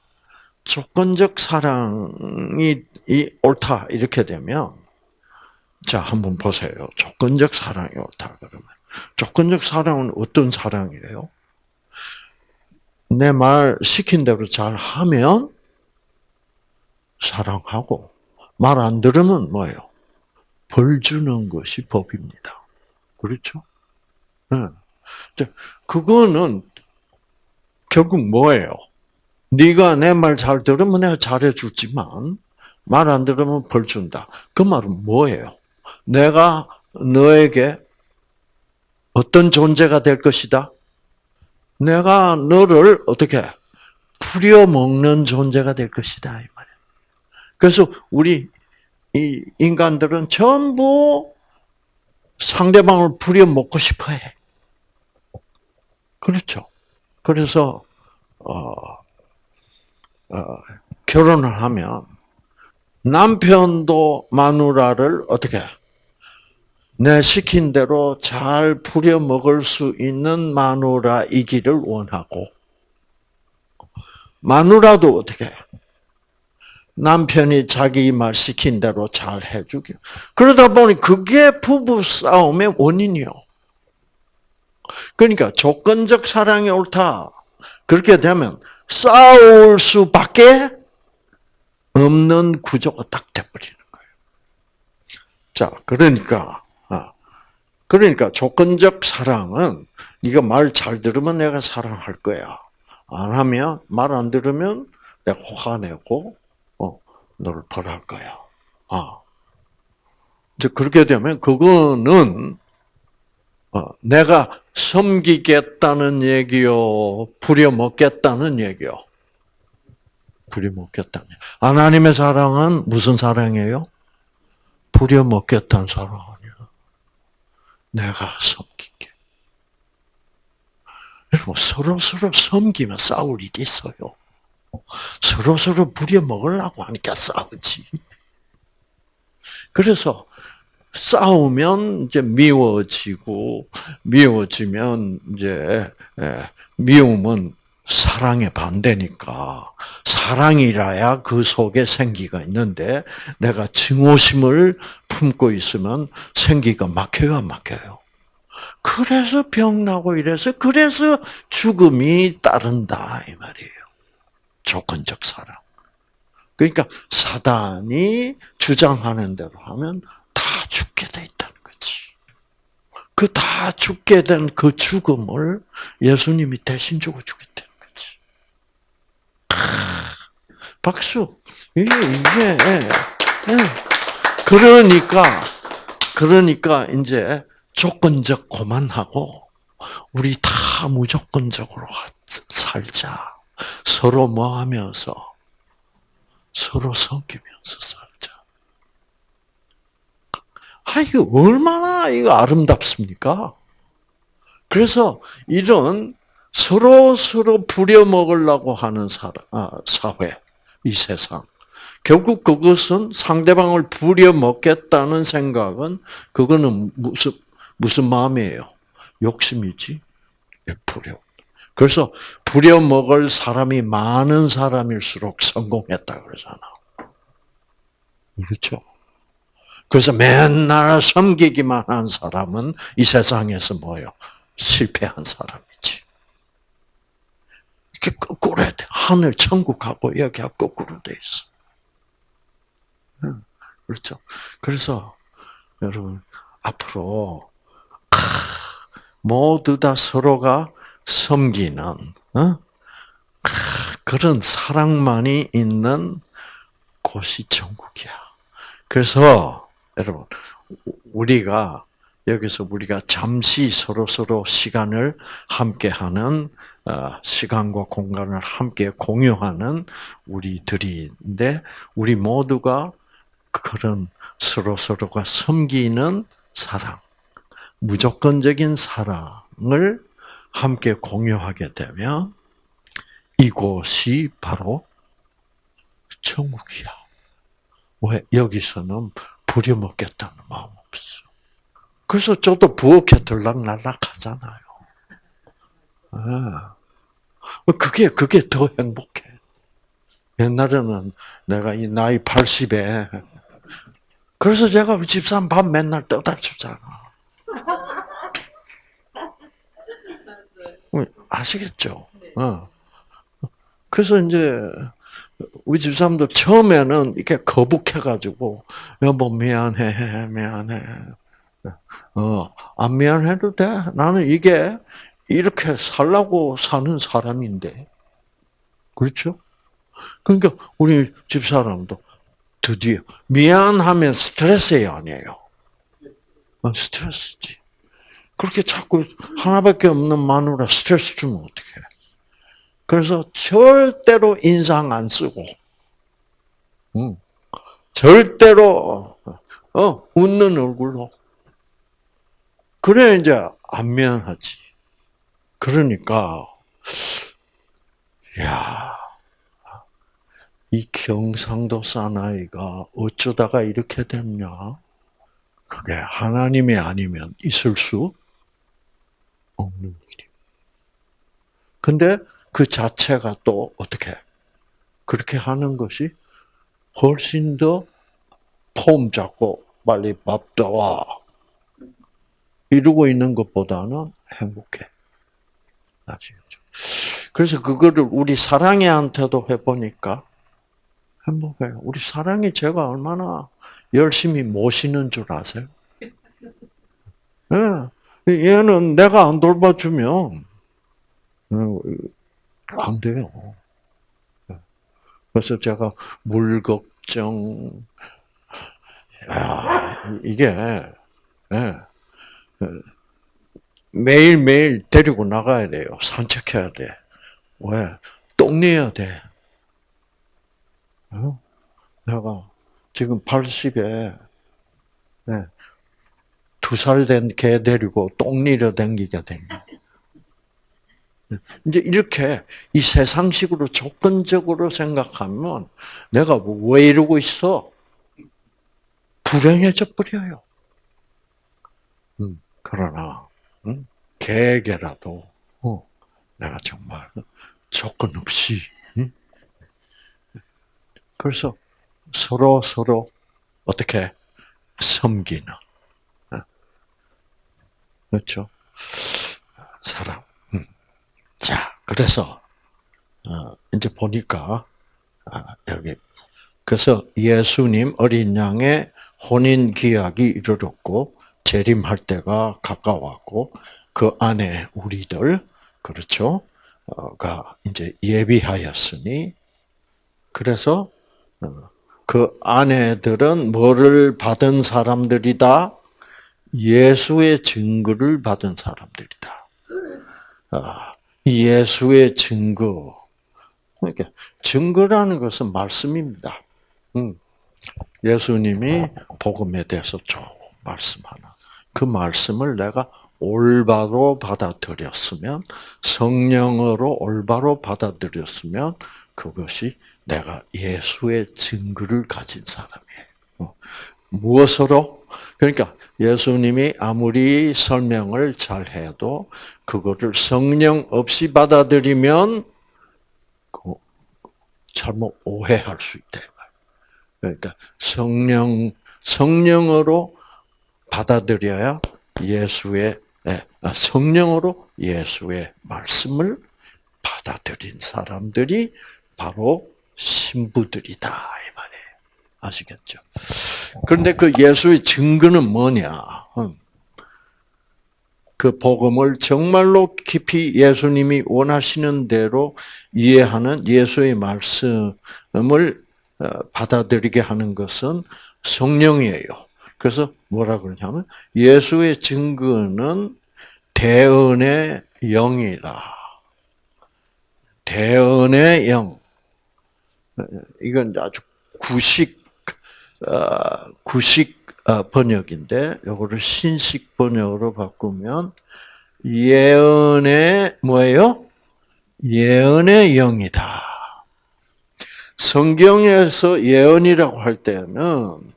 조건적 사랑이 옳다 이렇게 되면 자 한번 보세요. 조건적 사랑이 옳다 그러면 조건적 사랑은 어떤 사랑이에요? 내 말 시킨 대로 잘 하면 사랑하고 말 안 들으면 뭐예요? 벌 주는 것이 법입니다. 그렇죠? 네. 그거는 결국 뭐예요? 네가 내 말 잘 들으면 내가 잘해 주지만 말 안 들으면 벌 준다. 그 말은 뭐예요? 내가 너에게 어떤 존재가 될 것이다? 내가 너를 어떻게 풀려 먹는 존재가 될 것이다 이 말이야. 그래서 우리 이 인간들은 전부 상대방을 부려 먹고 싶어해. 그렇죠. 그래서 어, 어, 결혼을 하면 남편도 마누라를 어떻게 내 시킨 대로 잘 부려 먹을 수 있는 마누라이기를 원하고 마누라도 어떻게 남편이 자기 말 시킨 대로 잘 해주기. 그러다 보니 그게 부부 싸움의 원인이요. 그러니까 조건적 사랑이 옳다. 그렇게 되면 싸울 수밖에 없는 구조가 딱 돼버리는 거예요. 자, 그러니까 그러니까 조건적 사랑은 네가 말 잘 들으면 내가 사랑할 거야. 안 하면 말 안 들으면 내가 화내고 어 너를 벌할 거야. 아. 이제 그렇게 되면 그거는 어, 내가 섬기겠다는 얘기요, 부려먹겠다는 얘기요. 부려먹겠다는. 하나님의 사랑은 무슨 사랑이에요? 부려먹겠다는 사랑. 내가 섬기게. 여러분, 서로 서로 섬기면 싸울 일이 있어요. 서로 서로 부려 먹으려고 하니까 싸우지. 그래서 싸우면 이제 미워지고 미워지면 이제 예, 미움은 사랑의 반대니까 사랑이라야 그 속에 생기가 있는데 내가 증오심을 품고 있으면 생기가 막혀요 안 막혀요. 그래서 병 나고 이래서 그래서 죽음이 따른다 이 말이에요. 조건적 사랑. 그러니까 사단이 주장하는 대로 하면 다 죽게 돼 있다는 거지. 그 다 죽게 된 그 죽음을 예수님이 대신 주고 죽였다는 거지. 박수. 이게 이게 예. 그러니까 그러니까 이제 조건적 고만하고 우리 다 무조건적으로 살자. 서로 뭐 하면서 서로 섬기면서 살자. 아, 이거 얼마나 이거 아름답습니까? 그래서 이런 서로 서로 부려먹으려고 하는 사, 아, 사회, 이 세상. 결국 그것은 상대방을 부려먹겠다는 생각은 그거는 무슨 무슨 마음이에요? 욕심이지. 부려. 그래서 부려먹을 사람이 많은 사람일수록 성공했다 그러잖아. 그렇죠? 그래서 맨날 섬기기만 한 사람은 이 세상에서 뭐요? 실패한 사람 이렇게 거꾸로 돼. 하늘 천국하고 여기가 거꾸로 돼 있어. 그렇죠? 그래서 여러분 앞으로 모두 다 서로가 섬기는 어? 그런 사랑만이 있는 곳이 천국이야. 그래서 여러분 우리가 여기서 우리가 잠시 서로 서로 시간을 함께하는 어, 시간과 공간을 함께 공유하는 우리들인데 우리 모두가 그런 서로 서로가 섬기는 사랑, 무조건적인 사랑을 함께 공유하게 되면 이곳이 바로 천국이야. 왜 여기서는 부려먹겠다는 마음 없어. 그래서 저도 부엌에 들락날락 하잖아요. 아. 그게 그게 더 행복해. 옛날에는 내가 이 나이 80에 그래서 제가 우리 집사람 밥 맨날 떠다 주잖아. 아시겠죠? 어. 그래서 이제 우리 집사람도 처음에는 이렇게 거북해가지고 여보 미안해 미안해 어 안 미안해도 돼 나는 이게 이렇게 살라고 사는 사람인데 그렇죠? 그러니까 우리 집사람도 드디어 미안하면 스트레스예요 아니에요? 어, 스트레스지. 그렇게 자꾸 하나밖에 없는 마누라 스트레스 주면 어떡해. 그래서 절대로 인상 안 쓰고, 응. 절대로, 어, 웃는 얼굴로. 그래, 이제, 안 미안하지. 그러니까, 야, 이 경상도 사나이가 어쩌다가 이렇게 됐냐? 그게 하나님이 아니면 있을 수 없는 일이. 근데 그 자체가 또 어떻게 그렇게 하는 것이 훨씬 더 폼 잡고 빨리 밥도 와 이러고 있는 것보다는 행복해. 아시겠죠? 그래서 그거를 우리 사랑이한테도 해보니까 행복해요. 우리 사랑이 제가 얼마나 열심히 모시는 줄 아세요? 예. 얘는 내가 안 돌봐주면 어, 안 돼요. 예. 그래서 제가 물 걱정, 야, 이게 예. 매일 매일 데리고 나가야 돼요. 산책해야 돼. 왜? 똥 내야 돼. 어? 내가 지금 80에 네, 두살 된 개 데리고 똥 내려 댕기게 된 거. 이제 이렇게 이 세상식으로 조건적으로 생각하면 내가 뭐 왜 이러고 있어? 불행해져 버려요. 음, 그러나 음, 개에게라도 어, 내가 정말 조건 없이 음? 그래서 서로 서로 어떻게 섬기는 어? 그렇죠 사람 음. 자 그래서 어, 이제 보니까 아, 여기 그래서 예수님 어린 양의 혼인 기약이 이르렀고 재림할 때가 가까웠고 그 안에 우리들 그렇죠 가 이제 예비하였으니 그래서 어, 그 아내들은 뭐를 받은 사람들이다? 예수의 증거를 받은 사람들이다. 아, 예수의 증거. 그러니까 증거라는 것은 말씀입니다. 음. 예수님이 복음에 대해서 쭉 말씀하나 그 말씀을 내가 올바로 받아들였으면 성령으로 올바로 받아들였으면 그것이 내가 예수의 증거를 가진 사람이에요. 어. 무엇으로? 그러니까 예수님이 아무리 설명을 잘 해도 그거를 성령 없이 받아들이면 잘못 오해할 수 있다. 그러니까 성령 성령으로 받아들여야 예수의 예, 성령으로 예수의 말씀을 받아들인 사람들이 바로 신부들이다 이 말이에요. 아시겠죠? 그런데 그 예수의 증거는 뭐냐? 음. 그 복음을 정말로 깊이 예수님이 원하시는 대로 이해하는 예수의 말씀을 어, 받아들이게 하는 것은 성령이에요. 그래서 뭐라 그러냐면 예수의 증거는 대언의 영이라. 대언의 영. 이건 아주 구식 어, 구식 어, 번역인데 요거를 신식 번역으로 바꾸면 예언의 뭐예요? 예언의 영이다. 성경에서 예언이라고 할 때는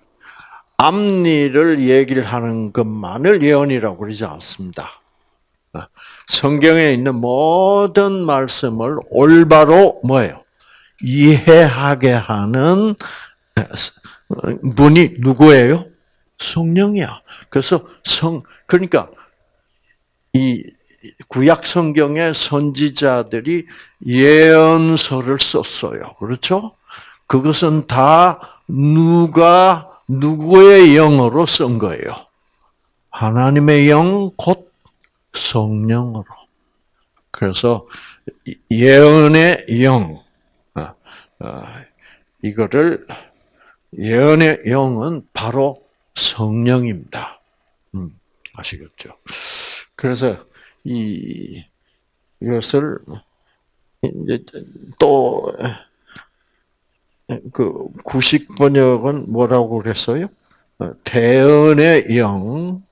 앞니를 얘기를 하는 것만을 예언이라고 그러지 않습니다. 성경에 있는 모든 말씀을 올바로 뭐예요? 이해하게 하는 분이 누구예요? 성령이야. 그래서 성 그러니까 이 구약 성경의 선지자들이 예언서를 썼어요. 그렇죠? 그것은 다 누가 누구의 영으로 쓴 거예요? 하나님의 영, 곧 성령으로. 그래서 예언의 영, 어, 어, 이거를 예언의 영은 바로 성령입니다. 음, 아시겠죠? 그래서 이 이것을 이제 또 그 구식 번역은 뭐라고 그랬어요? 어, 대언의 영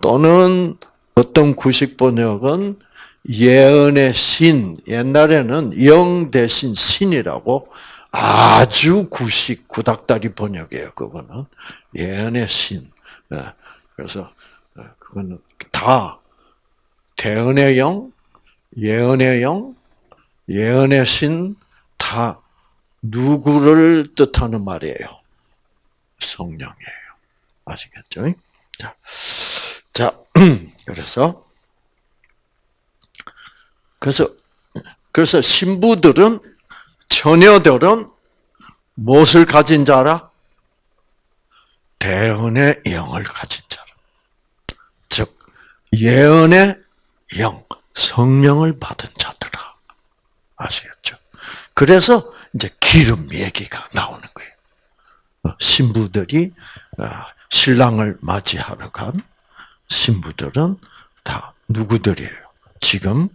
또는 어떤 구식 번역은 예언의 신 옛날에는 영 대신 신이라고 아주 구식 구닥다리 번역이에요. 그거는 예언의 신. 예, 그래서 어, 그거는 다 대언의 영, 예언의 영, 예언의 신 다 누구를 뜻하는 말이에요? 성령이에요. 아시겠죠? 자, 자, 그래서 그래서 그래서 신부들은 처녀들은 무엇을 가진 자라? 대언의 영을 가진 자라. 즉 예언의 영, 성령을 받은 자들아. 아시겠죠? 그래서 이제 기름 얘기가 나오는 거예요. 어, 신부들이 어, 신랑을 맞이하러 간 신부들은 다 누구들이에요? 지금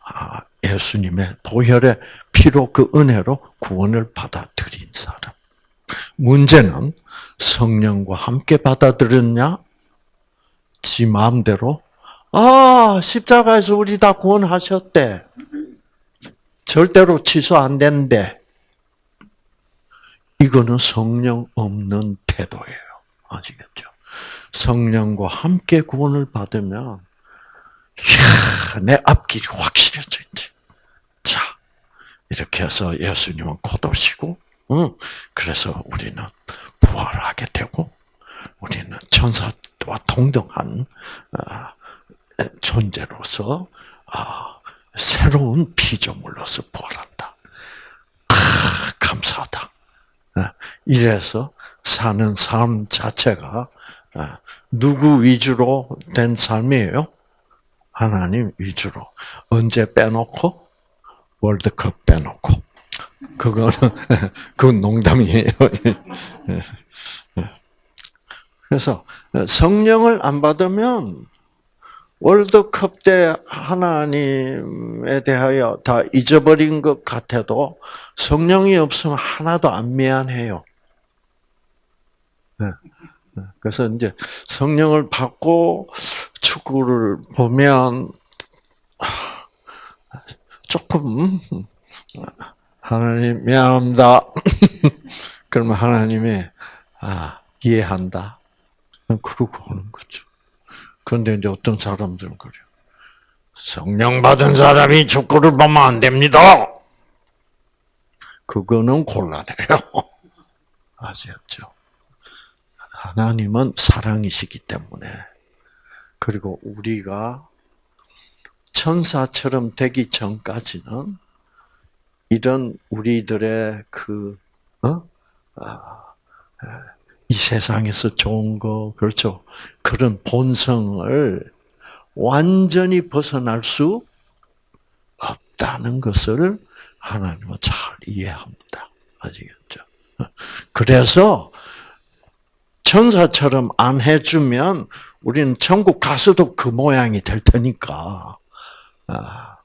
아, 예수님의 보혈의 피로 그 은혜로 구원을 받아들인 사람. 문제는 성령과 함께 받아들였냐? 지 마음대로 아 십자가에서 우리 다 구원하셨대. 절대로 취소 안 된대. 이거는 성령 없는 태도예요. 아시겠죠? 성령과 함께 구원을 받으면 이야, 내 앞길이 확실해져 이제. 자, 이렇게 해서 예수님은 고도시고, 응, 그래서 우리는 부활하게 되고, 우리는 천사와 동등한 어, 존재로서 아, 새로운 피조물로서 부활한다. 아, 감사하다. 어, 이래서 사는 삶 자체가 어, 누구 위주로 된 삶이에요? 하나님 위주로. 언제 빼놓고? 월드컵 빼놓고. 그거는, 그건 농담이에요. 그래서 성령을 안 받으면 월드컵 때 하나님에 대하여 다 잊어버린 것 같아도 성령이 없으면 하나도 안 미안해요. 네. 네. 그래서 이제 성령을 받고 축구를 보면 조금 하나님 미안합니다. 그러면 하나님이 아 이해한다. 그러고 오는 거죠. 그런데 이제 어떤 사람들은 그래요. 성령 받은 사람이 축구를 보면 안 됩니다. 그거는 곤란해요. 아시겠죠? 하나님은 사랑이시기 때문에 그리고 우리가 천사처럼 되기 전까지는 이런 우리들의 그 어? 아, 이 세상에서 좋은 거 그렇죠 그런 본성을 완전히 벗어날 수 없다는 것을 하나님은 잘 이해합니다. 아시겠죠? 그래서 천사처럼 안 해주면 우리는 천국 가서도 그 모양이 될 테니까. 아,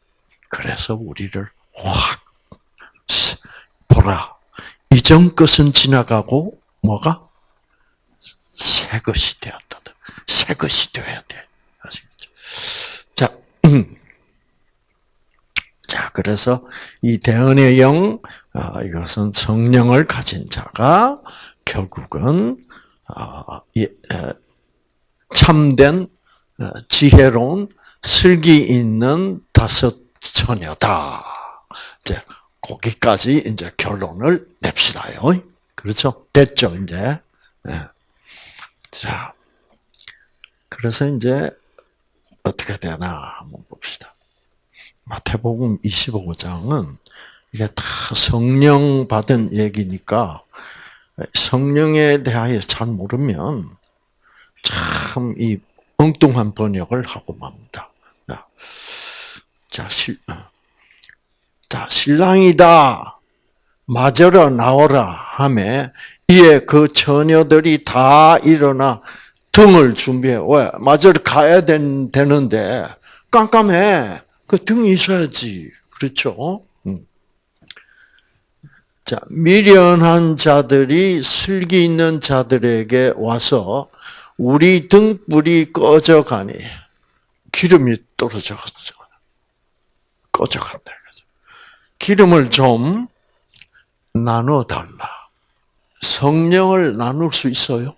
그래서 우리를 확 보라. 이전 것은 지나가고 뭐가 새 것이 되었다. 새 것이 되어야 돼. 아시겠죠? 자, 음. 자, 그래서 이 대언의 영, 아, 이것은 성령을 가진 자가 결국은 아, 참된 어, 지혜로운 슬기 있는 다섯 처녀다. 이제 거기까지 이제 결론을 냅시다요. 그렇죠? 됐죠, 이제. 네. 자, 그래서 이제 어떻게 되나 한번 봅시다. 마태복음 25장은 이게 다 성령 받은 얘기니까 성령에 대하여 잘 모르면 참 이 엉뚱한 번역을 하고 맙니다. 자, 실, 어. 자, 신랑이다. 맞으러 나오라 하매 이에 그 처녀들이 다 일어나 등을 준비해. 왜? 맞으러 가야 된, 되는데 깜깜해. 그 등이 있어야지. 그렇죠? 자, 미련한 자들이 슬기 있는 자들에게 와서 우리 등불이 꺼져 가니 기름이 떨어져 꺼져 간다. 기름을 좀 나눠 달라. 성령을 나눌 수 있어요?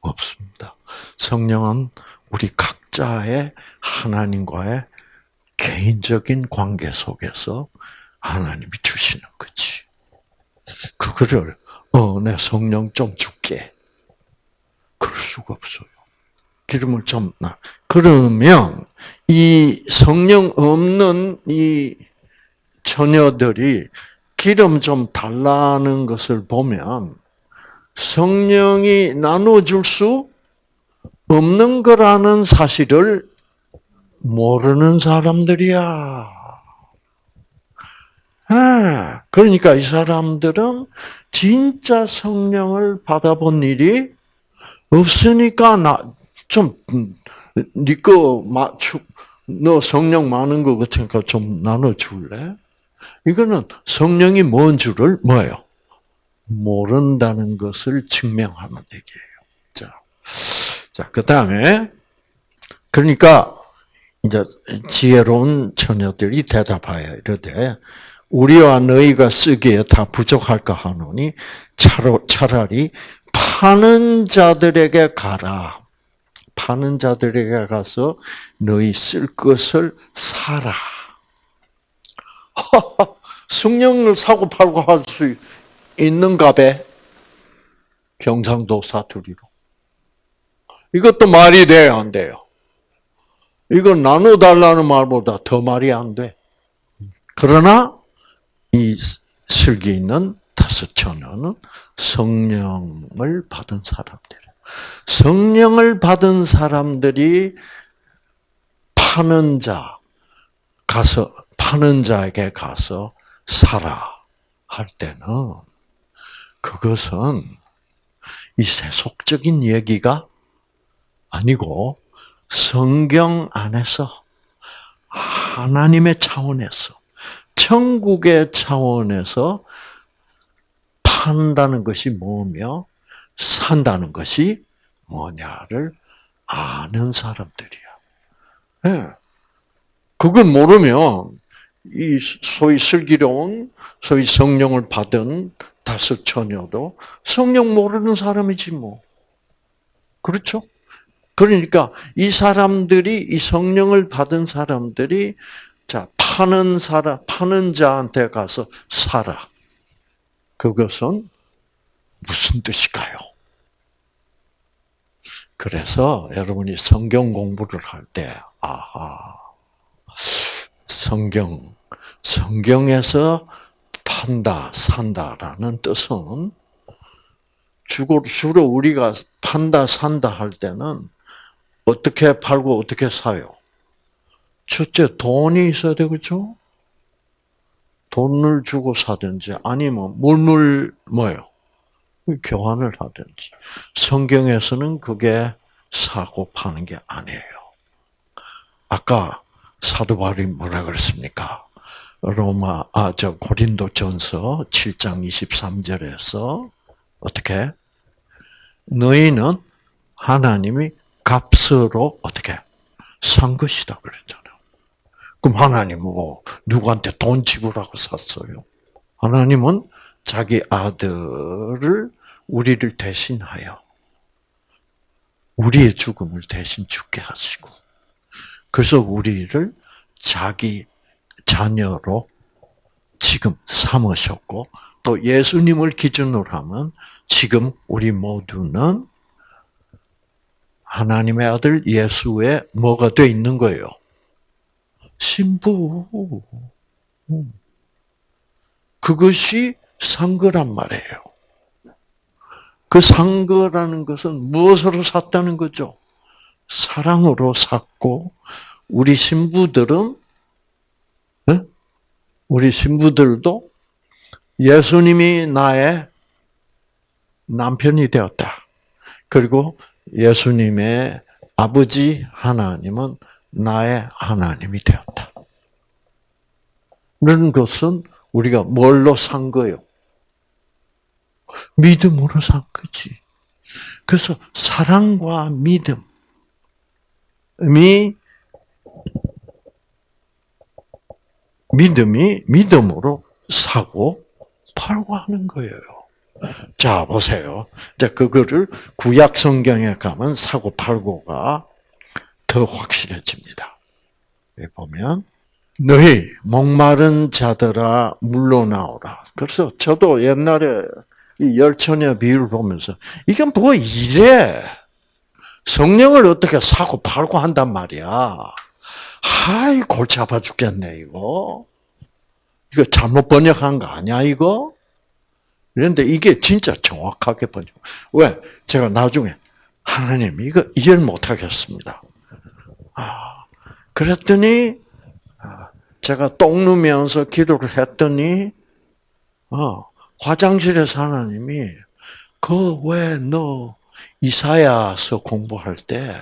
없습니다. 성령은 우리 각자의 하나님과의 개인적인 관계 속에서 하나님이 주시는 거지. 그거를 어, 내 성령 좀 줄게. 그럴 수가 없어요. 기름을 좀 나. 그러면 이 성령 없는 이 처녀들이 기름 좀 달라는 것을 보면 성령이 나눠줄 수 없는 거라는 사실을 모르는 사람들이야. 아, 그러니까 이 사람들은 진짜 성령을 받아본 일이 없으니까 나좀 니거 맞추 너 성령 많은 거 같으니까 좀 나눠 줄래? 이거는 성령이 뭔 줄을 뭐예요? 모른다는 것을 증명하는 얘기예요. 자, 자, 그 다음에, 그러니까, 이제 지혜로운 처녀들이 대답하여 이르되, 우리와 너희가 쓰기에 다 부족할까 하노니, 차라리 파는 자들에게 가라. 파는 자들에게 가서 너희 쓸 것을 사라. 성령을 사고 팔고 할 수 있는가 배? 경상도 사투리로. 이것도 말이 돼요, 안 돼요? 이거 나눠달라는 말보다 더 말이 안 돼. 그러나 이 슬기 있는 다섯 처녀는 성령을 받은 사람들. 성령을 받은 사람들이 파는 자 가서 파는 자에게 가서 사라 할 때는 그것은 이 세속적인 얘기가 아니고 성경 안에서 하나님의 차원에서 천국의 차원에서 판다는 것이 뭐며 산다는 것이 뭐냐를 아는 사람들이야. 네. 그걸 모르면 이 소위 슬기로운 소위 성령을 받은 다섯 처녀도 성령 모르는 사람이지 뭐. 그렇죠? 그러니까 이 사람들이 이 성령을 받은 사람들이 자 파는 사람 파는 자한테 가서 사라. 그것은 무슨 뜻일까요? 그래서 여러분이 성경 공부를 할 때, 아하, 성경, 성경에서 판다, 산다라는 뜻은 주로, 우리가 판다, 산다 할 때는 어떻게 팔고 어떻게 사요? 첫째, 돈이 있어야 되겠죠? 돈을 주고 사든지 아니면 물물 뭐요? 교환을 하든지. 성경에서는 그게 사고 파는 게 아니에요. 아까 사도 바울이 뭐라 그랬습니까? 로마 아 저 고린도 전서 7장 23절에서 어떻게 너희는 하나님이 값으로 어떻게 산 것이다 그랬잖아요. 그럼 하나님은 뭐 누구한테 돈 지불하고 샀어요? 하나님은 자기 아들을 우리를 대신하여 우리의 죽음을 대신 죽게 하시고 그래서 우리를 자기 자녀로 지금 삼으셨고 또 예수님을 기준으로 하면 지금 우리 모두는 하나님의 아들 예수의 뭐가 돼 있는 거예요? 신부. 그것이 상거란 말이에요. 그 상거라는 것은 무엇으로 샀다는 거죠? 사랑으로 샀고 우리 신부들은 우리 신부들도 예수님이 나의 남편이 되었다. 그리고 예수님의 아버지 하나님은 나의 하나님이 되었다. 그런 것은 우리가 뭘로 산 거요? 믿음으로 산 거지. 그래서 사랑과 믿음이 믿음이 믿음으로 사고 팔고 하는 거예요. 자, 보세요. 자, 그거를 구약 성경에 가면 사고 팔고가 더 확실해집니다. 보면 너희 목마른 자들아 물러나오라. 그래서 저도 옛날에 이 열처녀 비유를 보면서 이게 뭐 이래? 성령을 어떻게 사고 팔고 한단 말이야. 하이 골치 아파 죽겠네 이거. 이거 잘못 번역한 거 아니야 이거? 그런데 이게 진짜 정확하게 번역. 왜? 제가 나중에 하나님 이거 이해를 못 하겠습니다. 아, 그랬더니 아, 제가 똥 누면서 기도를 했더니 어, 화장실에서 하나님이 그 왜 너 이사야서 공부할 때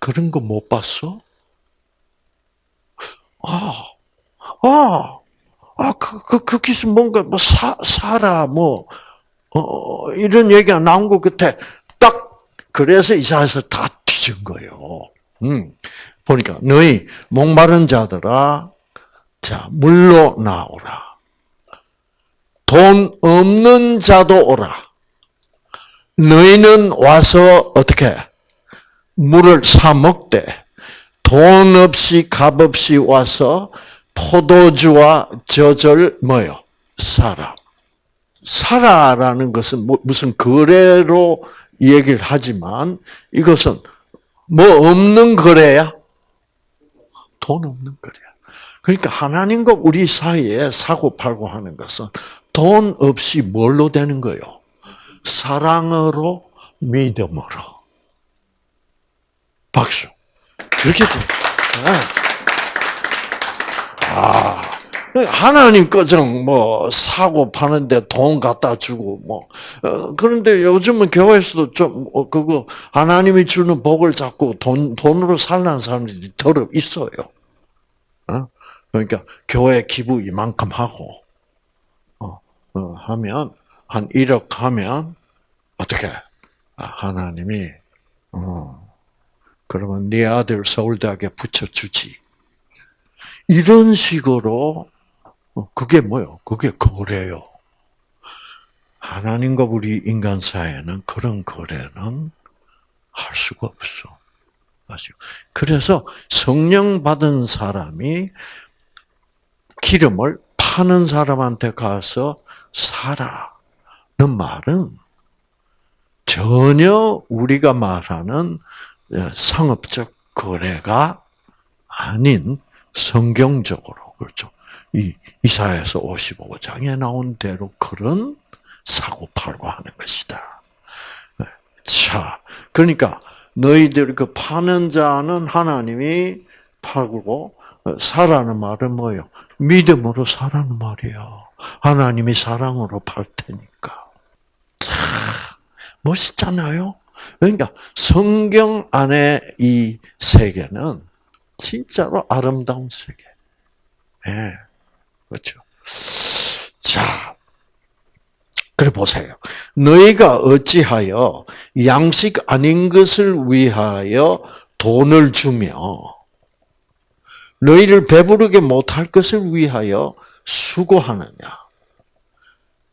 그런 거 못 봤어? 아, 아, 아, 그, 그, 그 기스 뭔가, 뭐, 사, 사라, 뭐, 어, 이런 얘기가 나온 것 같아. 딱, 그래서 이사에서 다 뒤진 거예요. 음. 보니까, 너희, 목마른 자들아, 자, 물로 나오라. 돈 없는 자도 오라. 너희는 와서 어떻게 물을 사 먹되 돈 없이 값 없이 와서 포도주와 젖을 뭐요? 사라. 사라라는 것은 뭐 무슨 거래로 얘기를 하지만 이것은 뭐 없는 거래야? 돈 없는 거래야. 그러니까 하나님과 우리 사이에 사고 팔고 하는 것은 돈 없이 뭘로 되는 거요? 사랑으로 믿음으로. 박수. 그렇게 돼. 아, 하나님 거정 뭐 사고 파는데 돈 갖다 주고 뭐 어, 그런데 요즘은 교회에서도 좀 어, 그거 하나님이 주는 복을 잡고 돈 돈으로 살는 사람들이 더러 있어요. 어? 그러니까 교회 기부 이만큼 하고 하면 한 1억 하면 어떻게 아, 하나님이 어, 그러면 네 아들 서울대학에 붙여주지. 이런 식으로 어, 그게 뭐요? 그게 거래요. 하나님과 우리 인간 사이에는 그런 거래는 할 수가 없어. 아시죠? 그래서 성령 받은 사람이 기름을 파는 사람한테 가서 사라는 말은 전혀 우리가 말하는 상업적 거래가 아닌 성경적으로 그렇죠. 이 이사야서 55장에 나온 대로 그런 사고 팔고 하는 것이다. 자, 그러니까 너희들 그 파는 자는 하나님이 팔고 사라는 말은 뭐요? 믿음으로 사라는 말이야. 하나님이 사랑으로 팔 테니까. 참 멋있잖아요. 그러니까 성경 안에 이 세계는 진짜로 아름다운 세계. 예. 네, 그렇죠. 자, 그래 보세요. 너희가 어찌하여 양식 아닌 것을 위하여 돈을 주며 너희를 배부르게 못할 것을 위하여 수고하느냐?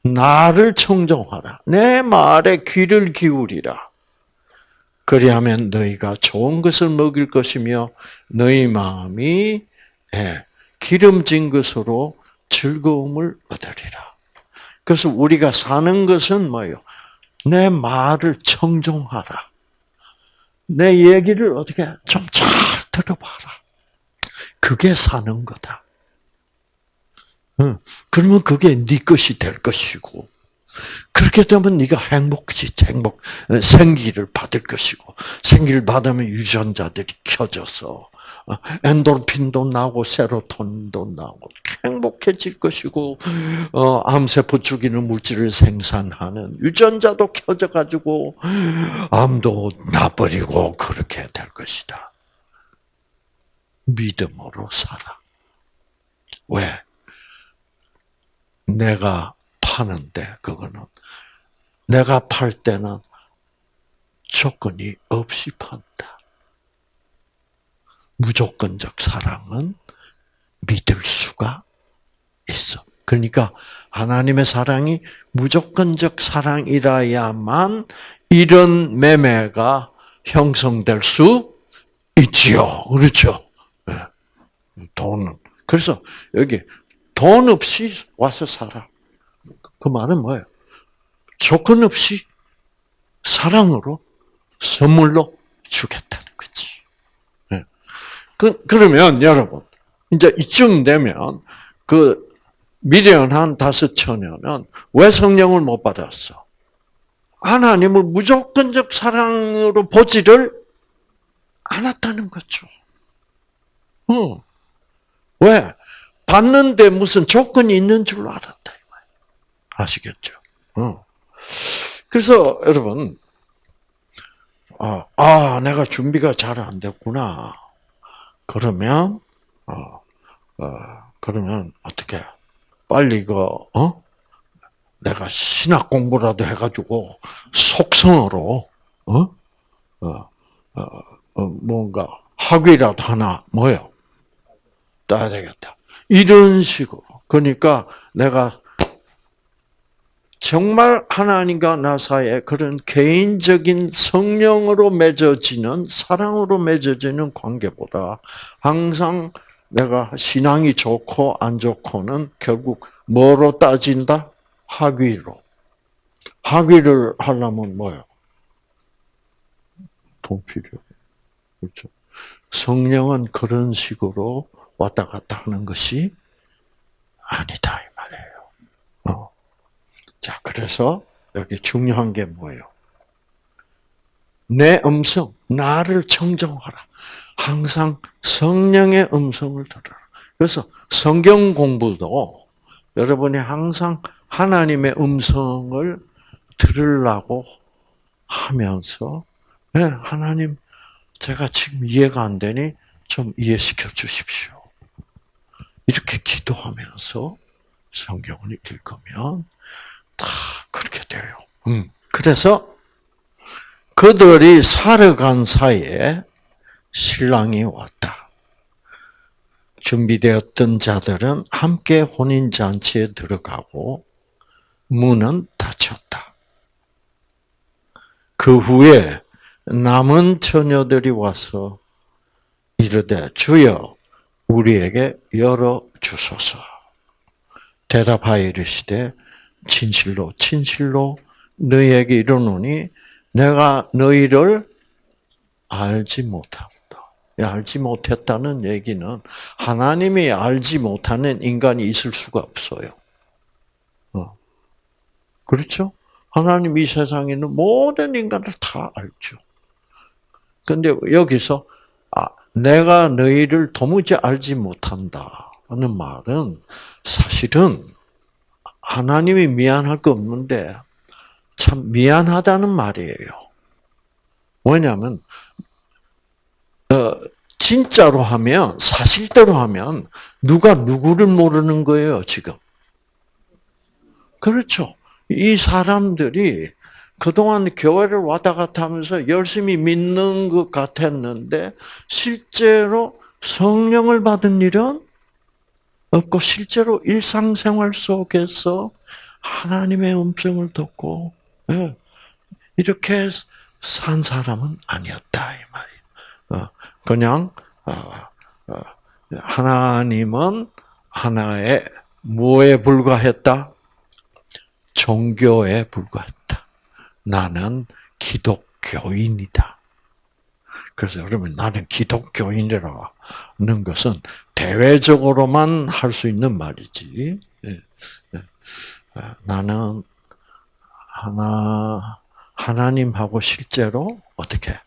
나를 청정하라. 내 말에 귀를 기울이라. 그리하면 너희가 좋은 것을 먹일 것이며 너희 마음이 예, 기름진 것으로 즐거움을 얻으리라. 그래서 우리가 사는 것은 뭐예요? 내 말을 청종하라. 내 얘기를 어떻게 좀 잘 들어봐라. 그게 사는 거다. 그러면 그게 네 것이 될 것이고 그렇게 되면 네가 행복지 행복 생기를 받을 것이고 생기를 받으면 유전자들이 켜져서 어, 엔돌핀도 나고 세로토닌도 나고 행복해질 것이고 어, 암세포 죽이는 물질을 생산하는 유전자도 켜져 가지고 암도 나버리고 그렇게 될 것이다. 믿음으로 살아. 왜? 내가 파는데 그거는 내가 팔 때는 조건이 없이 판다. 무조건적 사랑은 믿을 수가 있어. 그러니까 하나님의 사랑이 무조건적 사랑이라야만 이런 매매가 형성될 수 있지요. 그렇죠? 네. 돈은. 그래서 여기 돈 없이 와서 살아. 그 말은 뭐예요? 조건 없이 사랑으로 선물로 주겠다는 거지. 네. 그, 그러면 여러분, 이제 이쯤 되면 그 미련한 다섯 처녀는 왜 성령을 못 받았어? 하나님을 무조건적 사랑으로 보지를 않았다는 거죠. 어. 왜? 받는데 무슨 조건이 있는 줄 알았다. 아시겠죠? 어. 그래서 여러분, 아, 아, 내가 준비가 잘 안 됐구나. 그러면, 어, 어, 그러면 어떻게? 빨리 그, 어? 내가 신학 공부라도 해가지고 속성으로, 어? 어, 어, 어 뭔가 학위라도 하나 뭐요? 따야 되겠다. 이런 식으로. 그러니까 내가 정말 하나님과 나 사이에 그런 개인적인 성령으로 맺어지는 사랑으로 맺어지는 관계보다 항상 내가 신앙이 좋고 안 좋고는 결국 뭐로 따진다? 학위로. 학위를 하려면 뭐요? 돈 필요. 그렇죠. 성령은 그런 식으로 왔다 갔다 하는 것이 아니다 이 말이에요. 어. 자, 그래서 여기 중요한 게 뭐예요? 내 음성, 나를 청정하라. 항상 성령의 음성을 들어라. 그래서 성경 공부도 여러분이 항상 하나님의 음성을 들으려고 하면서 네, 하나님 제가 지금 이해가 안 되니 좀 이해시켜 주십시오. 이렇게 기도하면서 성경을 읽으면 다 그렇게 돼요. 음. 그래서 그들이 살아간 사이에 신랑이 왔다. 준비되었던 자들은 함께 혼인잔치에 들어가고 문은 닫혔다. 그 후에 남은 처녀들이 와서 이르되 주여 우리에게 열어 주소서. 대답하여 이르시되 진실로 진실로 너희에게 이르노니 내가 너희를 알지 못한다. 알지 못했다는 얘기는 하나님이 알지 못하는 인간이 있을 수가 없어요. 어. 그렇죠? 하나님 이 세상에 있는 모든 인간을 다 알죠. 근데 여기서 아, 내가 너희를 도무지 알지 못한다는 말은 사실은 하나님이 미안할 거 없는데 참 미안하다는 말이에요. 왜냐하면 어, 진짜로 하면 사실대로 하면 누가 누구를 모르는 거예요 지금. 그렇죠. 이 사람들이 그동안 교회를 왔다 갔다 하면서 열심히 믿는 것 같았는데 실제로 성령을 받은 일은 없고 실제로 일상생활 속에서 하나님의 음성을 듣고 예, 이렇게 산 사람은 아니었다 이. 어, 그냥 어, 어, 하나님은 하나의 뭐에 불과했다? 종교에 불과했다. 나는 기독교인이다. 그래서 여러분 나는 기독교인이라는 것은 대외적으로만 할 수 있는 말이지. 예, 예. 아, 나는 하나 하나님하고 실제로 어떻게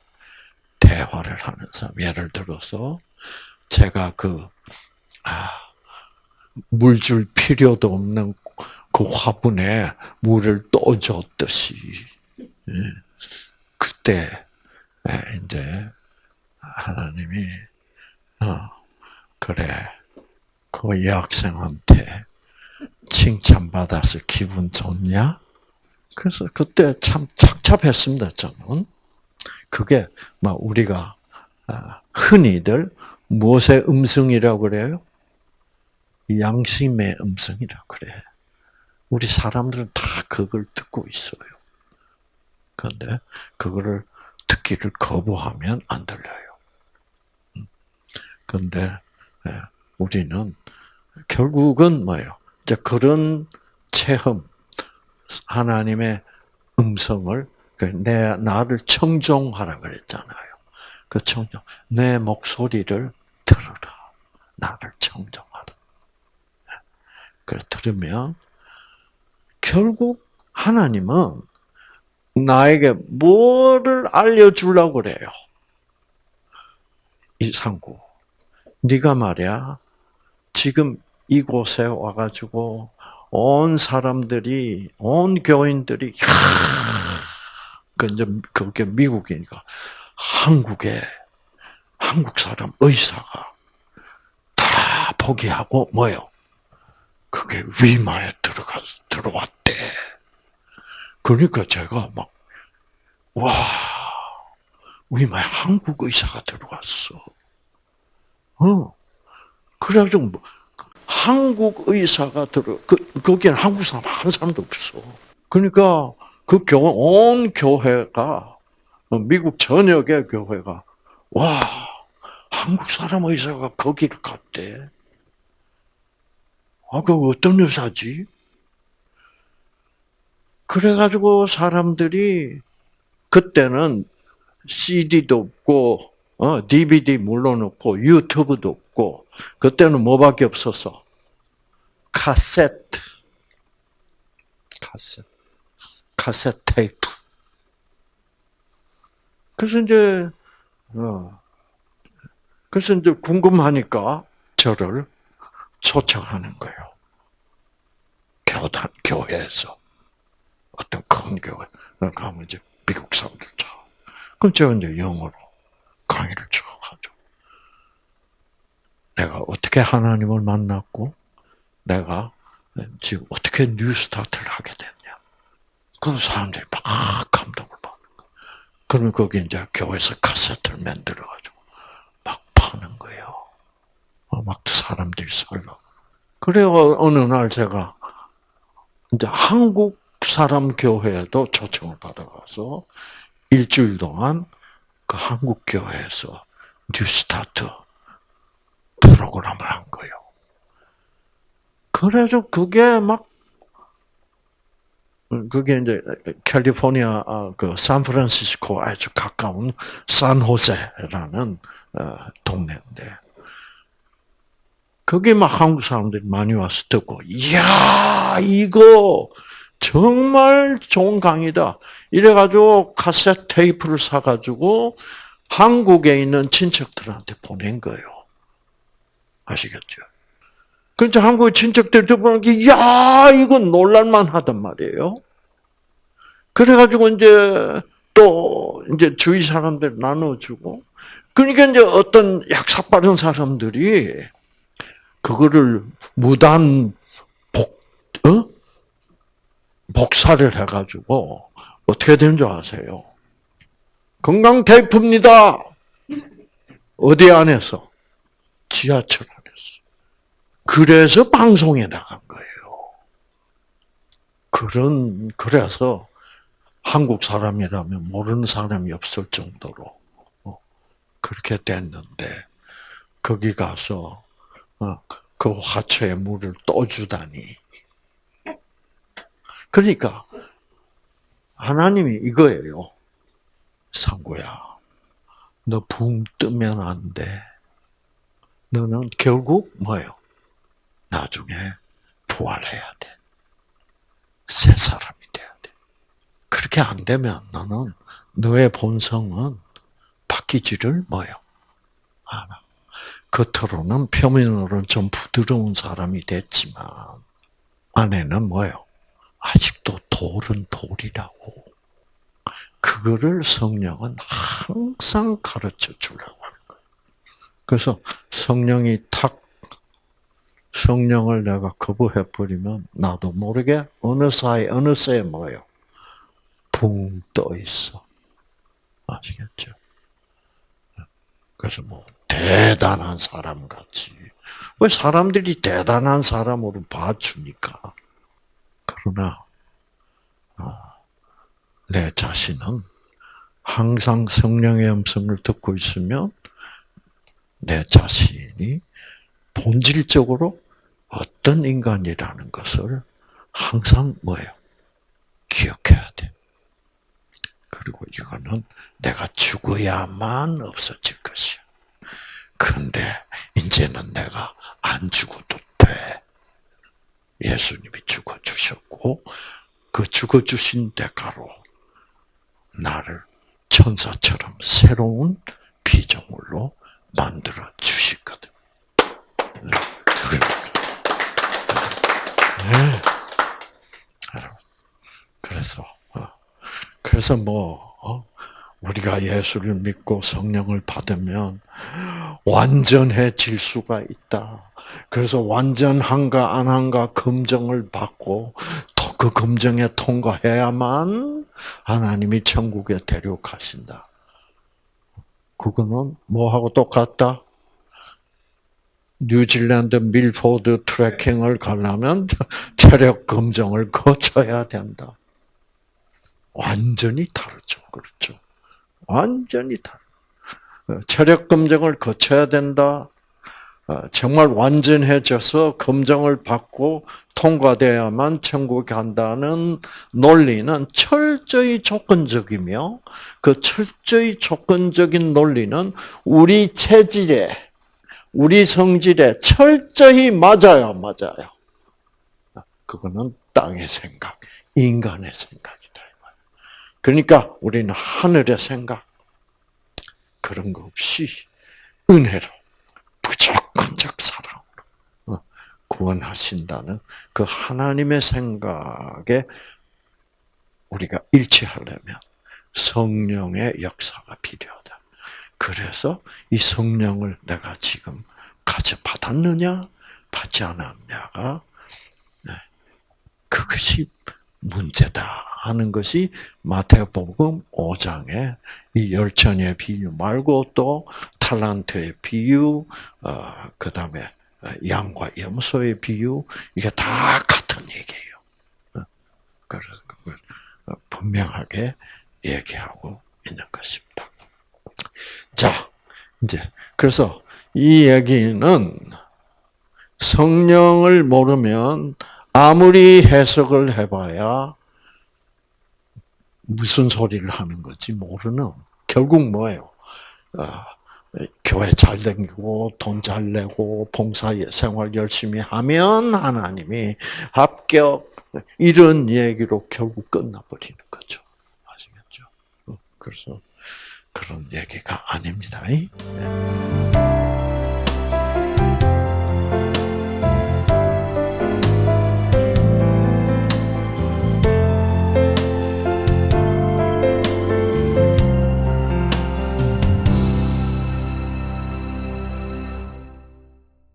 대화를 사람. 예를 들어서 제가 그 아, 물 줄 필요도 없는 그 화분에 물을 떠 줬듯이 예. 그때 이제 하나님이 어 그래 그 여학생한테 칭찬받아서 기분 좋냐? 그래서 그때 참 착잡했습니다 저는. 그게 막 우리가 아, 흔히들 무엇의 음성이라고 그래요? 양심의 음성이라고 그래. 우리 사람들은 다 그걸 듣고 있어요. 그런데 그거를 듣기를 거부하면 안 들려요. 그런데 예, 우리는 결국은 뭐예요? 이제 그런 체험, 하나님의 음성을 그 내 나를 청종하라 그랬잖아요. 그 청종, 내 목소리를 들어라. 나를 청종하라. 예. 그래 들으면 결국 하나님은 나에게 뭐를 알려주려고 그래요? 이상구. 네가 말이야. 지금 이곳에 와가지고 온 사람들이 온 교인들이 그 이제 그게 미국이니까 한국에 한국 사람 의사가 다 포기하고 뭐요? 그게 위마에 들어가 들어왔대. 그러니까 제가 막 와. 위마에 한국 의사가 들어왔어. 어. 그래가지고 뭐, 한국 의사가 들어, 그, 거기는 한국 사람 한 사람도 없어. 그러니까 그 교회, 온 교회가, 어, 미국 전역의 교회가, 와, 한국 사람 의사가 거기를 갔대. 아, 그 어떤 의사지? 그래가지고 사람들이 그때는 CD도 없고 어, DVD 물론 없고 유튜브도 없고 그때는 뭐밖에 없었어? 카세트, 카세트, 카세트 테이프. 그래서 이제 어, 그래서 이제 궁금하니까 저를 초청하는 거예요. 교단 교회에서 어떤 큰 교회 가면 이제 미국 사람들 다. 그럼 제가 이제 영어로 강의를 쭉 하죠. 내가 어떻게 하나님을 만났고, 내가 지금 어떻게 뉴스타트를 하게 됐냐. 그럼 사람들이 막 감동을 받는 거예요. 그러면 거기 이제 교회에서 카세트를 만들어가지고 막 파는 거예요. 어, 막 사람들이 살라. 그래요. 어느 날 제가 이제 한국 사람 교회에도 초청을 받아가서 일주일 동안 그 한국 교회에서 뉴스타트 프로그램을 한 거예요. 그래서 그게 막 그게 이제 캘리포니아 아, 그 샌프란시스코 아주 가까운 산호세라는 어, 동네인데 거기 막 한국 사람들이 많이 와서 듣고 이야 이거 정말 좋은 강의다. 이래가지고 카세트 테이프를 사가지고 한국에 있는 친척들한테 보낸 거예요. 아시겠죠? 그래서 한국의 친척들 들보니 야, 이건 놀랄만 하단 말이에요. 그래가지고 이제 또 이제 주위 사람들 나눠주고, 그러니까 이제 어떤 약삭 빠른 사람들이 그거를 무단 복, 어? 복사를 해가지고 어떻게 된 줄 아세요? 건강 테이프입니다. 어디 안에서? 지하철. 그래서 방송에 나간 거예요. 그런, 그래서 한국 사람이라면 모르는 사람이 없을 정도로 어, 그렇게 됐는데, 거기 가서 어, 그 화초에 물을 떠주다니. 그러니까 하나님이 이거예요. 상구야, 너 붕 뜨면 안 돼. 너는 결국 뭐예요? 나중에 부활해야 돼. 새 사람이 돼야 돼. 그렇게 안 되면 너는 너의 본성은 바뀌지를 뭐요? 않아. 겉으로는 표면으로는 좀 부드러운 사람이 됐지만 안에는 뭐요? 아직도 돌은 돌이라고. 그거를 성령은 항상 가르쳐 주려고 하는 거예요. 그래서 성령이 탁 성령을 내가 거부해 버리면 나도 모르게 어느 사이 어느새 뭐요 붕 떠 있어. 아시겠죠? 그래서 뭐 대단한 사람 같이 왜 사람들이 대단한 사람으로 봐주니까 그러나 아, 내 자신은 항상 성령의 음성을 듣고 있으면 내 자신이 본질적으로 어떤 인간이라는 것을 항상 뭐예요? 기억해야 돼. 그리고 이거는 내가 죽어야만 없어질 것이야. 그런데 이제는 내가 안 죽어도 돼. 예수님이 죽어주셨고 그 죽어주신 대가로 나를 천사처럼 새로운 피조물로 만들어 주시거든. 네. 네. 그래서 어. 그래서 뭐 어? 우리가 예수를 믿고 성령을 받으면 완전해질 수가 있다. 그래서 완전한가 안 한가 검증을 받고 또그 검증에 통과해야만 하나님이 천국에 데려가신다. 그거는 뭐하고 똑같다? 뉴질랜드 밀포드 트레킹을 가려면 체력 검정을 거쳐야 된다. 완전히 다르죠. 그렇죠. 완전히 다르. 체력 검정을 거쳐야 된다. 어, 정말 완전해져서 검정을 받고 통과돼야만 천국에 간다는 논리는 철저히 조건적이며 그 철저히 조건적인 논리는 우리 체질에 우리 성질에 철저히 맞아요, 맞아요. 그거는 땅의 생각, 인간의 생각이다. 그러니까 우리는 하늘의 생각 그런 거 없이 은혜로 무조건적 사랑으로 어, 구원하신다는 그 하나님의 생각에 우리가 일치하려면 성령의 역사가 필요하다. 그래서 이 성령을 내가 지금 가져 받았느냐, 받지 않았냐가 네, 그것이 문제다 하는 것이 마태복음 5장의 이 열천의 비유 말고 또 탈란트의 비유, 어, 그 다음에 양과 염소의 비유 이게 다 같은 얘기예요. 어, 그래서 그걸 분명하게 얘기하고 있는 것입니다. 자, 이제 그래서 이 얘기는 성령을 모르면 아무리 해석을 해봐야 무슨 소리를 하는 건지 모르는 결국 뭐예요? 어, 교회 잘 다니고 돈 잘 내고 봉사 생활 열심히 하면 하나님이 합격 이런 얘기로 결국 끝나버리는 거죠. 아시겠죠? 어, 그래서 그런 얘기가 아닙니다. 네.